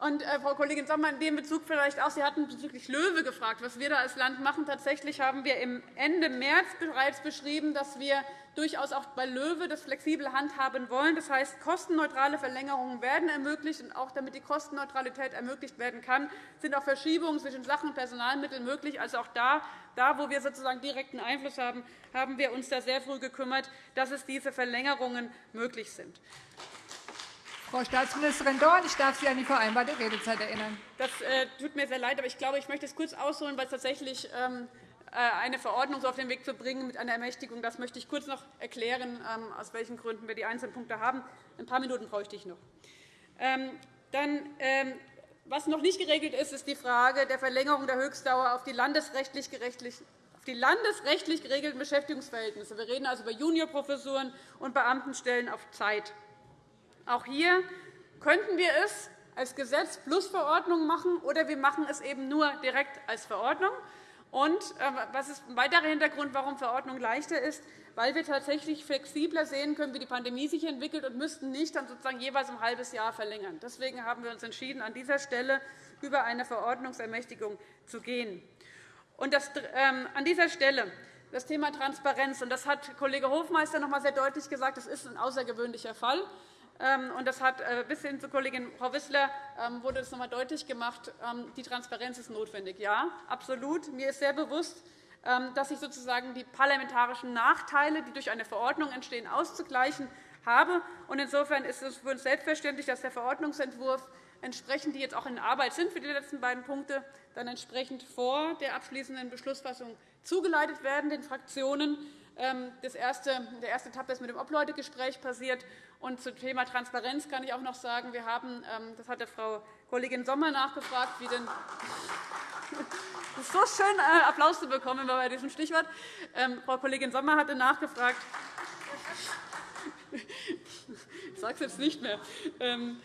S8: Und, äh, Frau Kollegin Sommer, in dem Bezug vielleicht auch, Sie hatten bezüglich Löwe gefragt, was wir da als Land machen. Tatsächlich haben wir Ende März bereits beschrieben, dass wir durchaus auch bei Löwe das flexibel handhaben wollen. Das heißt, kostenneutrale Verlängerungen werden ermöglicht. Und auch damit die Kostenneutralität ermöglicht werden kann, sind auch Verschiebungen zwischen Sach- und Personalmitteln möglich. Also auch da, da, wo wir sozusagen direkten Einfluss haben, haben wir uns da sehr früh gekümmert, dass es diese Verlängerungen möglich sind.
S9: Frau Staatsministerin Dorn, ich darf Sie an die vereinbarte Redezeit erinnern.
S8: Das äh, tut mir sehr leid, aber ich glaube, ich möchte es kurz ausholen, weil es tatsächlich ähm, äh, eine Verordnung auf den Weg zu bringen mit einer Ermächtigung. Das möchte ich kurz noch erklären, ähm, aus welchen Gründen wir die einzelnen Punkte haben. Ein paar Minuten bräuchte ich noch. Ähm, dann, was noch nicht geregelt ist, ist die Frage der Verlängerung der Höchstdauer auf die landesrechtlich die landesrechtlich geregelten Beschäftigungsverhältnisse. Wir reden also über Juniorprofessuren und Beamtenstellen auf Zeit. Auch hier könnten wir es als Gesetz plus Verordnung machen, oder wir machen es eben nur direkt als Verordnung. Und äh, was ist ein weiterer Hintergrund, warum Verordnung leichter ist? Weil wir tatsächlich flexibler sehen können, wie die Pandemie sich entwickelt, und müssten nicht dann sozusagen jeweils ein halbes Jahr verlängern. Deswegen haben wir uns entschieden, an dieser Stelle über eine Verordnungsermächtigung zu gehen. Und das, ähm, an dieser Stelle das Thema Transparenz. Und das hat Kollege Hofmeister noch einmal sehr deutlich gesagt. Das ist ein außergewöhnlicher Fall. Ähm, und das hat äh, bis hin zu Kollegin Frau Wissler ähm, wurde das noch einmal deutlich gemacht. Ähm, die Transparenz ist notwendig. Ja, absolut. Mir ist sehr bewusst, dass ich sozusagen die parlamentarischen Nachteile, die durch eine Verordnung entstehen, auszugleichen habe. Insofern ist es für uns selbstverständlich, dass der Verordnungsentwurf entsprechend, die jetzt auch in Arbeit sind für die letzten beiden Punkte, dann entsprechend vor der abschließenden Beschlussfassung zugeleitet werden den Fraktionen. Das erste, der erste Etappe ist mit dem Obleutegespräch passiert. Und zum Thema Transparenz kann ich auch noch sagen, wir haben, ähm, das hat Frau Kollegin Sommer nachgefragt, wie denn es ist so schön, äh, Applaus zu bekommen bei diesem Stichwort. Ähm, Frau Kollegin Sommer hatte nachgefragt, ich sage es jetzt nicht mehr, ähm,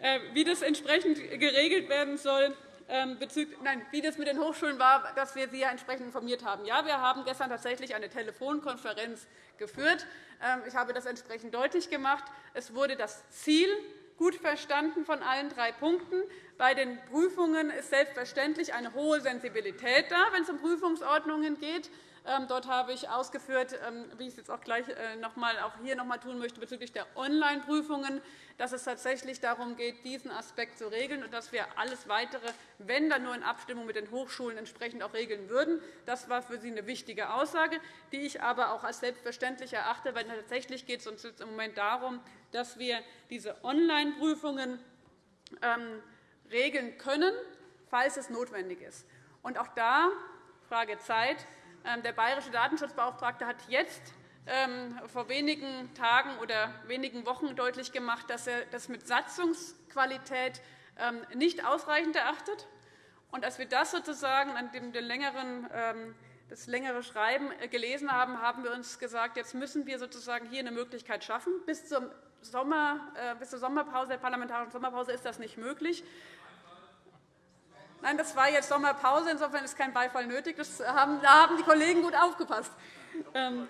S8: äh, wie das entsprechend geregelt werden soll. Nein, wie das mit den Hochschulen war, dass wir Sie ja entsprechend informiert haben. Ja, wir haben gestern tatsächlich eine Telefonkonferenz geführt. Ähm, ich habe das entsprechend deutlich gemacht. Es wurde das Ziel gut verstanden von allen drei Punkten. Bei den Prüfungen ist selbstverständlich eine hohe Sensibilität da, wenn es um Prüfungsordnungen geht. Ähm, dort habe ich ausgeführt, ähm, wie ich es jetzt auch gleich äh, noch einmal, auch hier noch einmal tun möchte, bezüglich der Online-Prüfungen, dass es tatsächlich darum geht, diesen Aspekt zu regeln und dass wir alles Weitere, wenn dann nur in Abstimmung mit den Hochschulen entsprechend auch regeln würden. Das war für Sie eine wichtige Aussage, die ich aber auch als selbstverständlich erachte, weil tatsächlich geht es uns jetzt im Moment darum, dass wir diese Online-Prüfungen ähm, regeln können, falls es notwendig ist. Und auch da Frage Zeit der bayerische Datenschutzbeauftragte hat jetzt ähm, vor wenigen Tagen oder wenigen Wochen deutlich gemacht, dass er das mit Satzungsqualität ähm, nicht ausreichend erachtet. Und als wir das sozusagen an dem längeren das längere Schreiben äh, gelesen haben, haben wir uns gesagt, jetzt müssen wir sozusagen hier eine Möglichkeit schaffen. Bis, zum Sommer, äh, bis zur Sommerpause, der parlamentarischen Sommerpause ist das nicht möglich. Nein, das war jetzt Sommerpause. Insofern ist kein Beifall nötig. Haben, da haben die Kollegen gut aufgepasst. Ähm,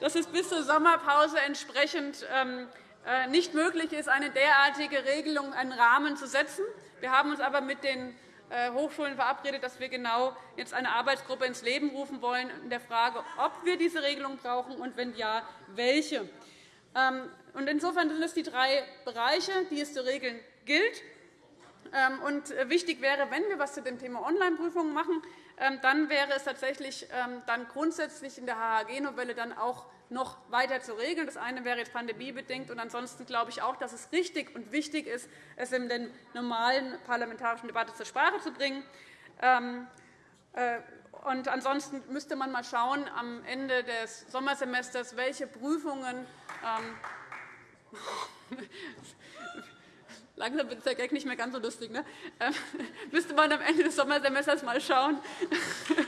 S8: dass es bis zur Sommerpause entsprechend ähm, äh, nicht möglich ist, eine derartige Regelung, einen Rahmen zu setzen. Wir haben uns aber mit den äh, Hochschulen verabredet, dass wir genau jetzt eine Arbeitsgruppe ins Leben rufen wollen in der Frage, ob wir diese Regelung brauchen und wenn ja, welche. Ähm, insofern sind es die drei Bereiche, die es zu regeln gilt. Ähm, und äh, wichtig wäre, wenn wir etwas zu dem Thema Online-Prüfungen machen, ähm, dann wäre es tatsächlich dann grundsätzlich in der HHG-Novelle dann auch noch weiter zu regeln. Das eine wäre jetzt pandemiebedingt. Und ansonsten glaube ich auch, dass es richtig und wichtig ist, es in der normalen parlamentarischen Debatte zur Sprache zu bringen. Ähm, äh, und ansonsten müsste man mal schauen am Ende des Sommersemesters, welche Prüfungen ähm, Langsam wird der Gag nicht mehr ganz so lustig. Ne? Ähm, müsste man am Ende des Sommersemesters mal schauen,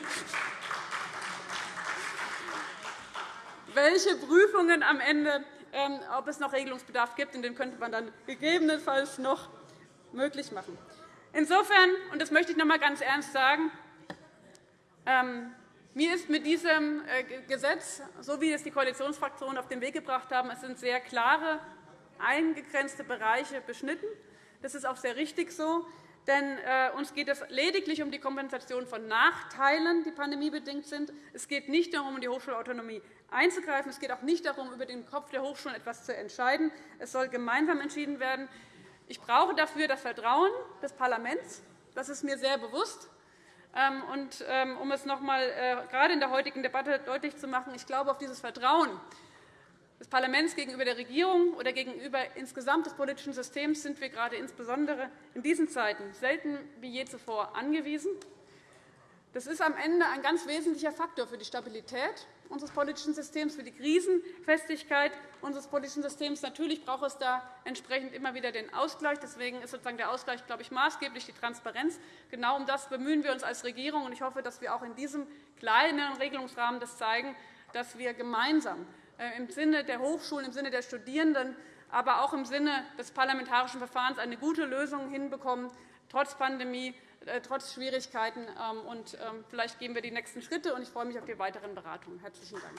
S8: welche Prüfungen am Ende, ähm, ob es noch Regelungsbedarf gibt. Und den könnte man dann gegebenenfalls noch möglich machen. Insofern, und das möchte ich noch einmal ganz ernst sagen, ähm, mir ist mit diesem äh, Gesetz, so wie es die Koalitionsfraktionen auf den Weg gebracht haben, es sind sehr klare, eingegrenzte Bereiche beschnitten. Das ist auch sehr richtig so. Denn äh, uns geht es lediglich um die Kompensation von Nachteilen, die pandemiebedingt sind. Es geht nicht darum, in die Hochschulautonomie einzugreifen. Es geht auch nicht darum, über den Kopf der Hochschulen etwas zu entscheiden. Es soll gemeinsam entschieden werden. Ich brauche dafür das Vertrauen des Parlaments. Das ist mir sehr bewusst. Ähm, und, ähm, um es noch einmal äh, gerade in der heutigen Debatte deutlich zu machen, ich glaube, auf dieses Vertrauen des Parlaments gegenüber der Regierung oder gegenüber insgesamt des politischen Systems sind wir gerade insbesondere in diesen Zeiten selten wie je zuvor angewiesen. Das ist am Ende ein ganz wesentlicher Faktor für die Stabilität unseres politischen Systems, für die Krisenfestigkeit unseres politischen Systems. Natürlich braucht es da entsprechend immer wieder den Ausgleich. Deswegen ist sozusagen der Ausgleich, glaube ich, maßgeblich die Transparenz. Genau um das bemühen wir uns als Regierung. Ich hoffe, dass wir auch in diesem kleinen Regelungsrahmen das zeigen, dass wir gemeinsam im Sinne der Hochschulen, im Sinne der Studierenden, aber auch im Sinne des parlamentarischen Verfahrens eine gute Lösung hinbekommen, trotz Pandemie, äh, trotz Schwierigkeiten. Ähm, und ähm, vielleicht gehen wir die nächsten Schritte. Ich freue mich auf die weiteren Beratungen. – Herzlichen Dank.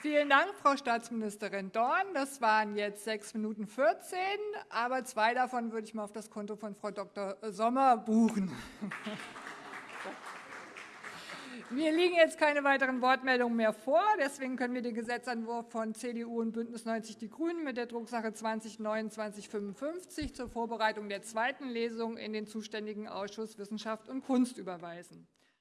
S9: Vielen Dank, Frau Staatsministerin Dorn. Das waren jetzt 6 Minuten 14, aber zwei davon würde ich mal auf das Konto von Frau Dr. Sommer buchen. Mir liegen jetzt keine weiteren Wortmeldungen mehr vor. Deswegen können wir den Gesetzentwurf von CDU und BÜNDNIS 90 die GRÜNEN mit der Drucksache 20-2955 zur Vorbereitung der zweiten Lesung in den zuständigen Ausschuss Wissenschaft und Kunst überweisen.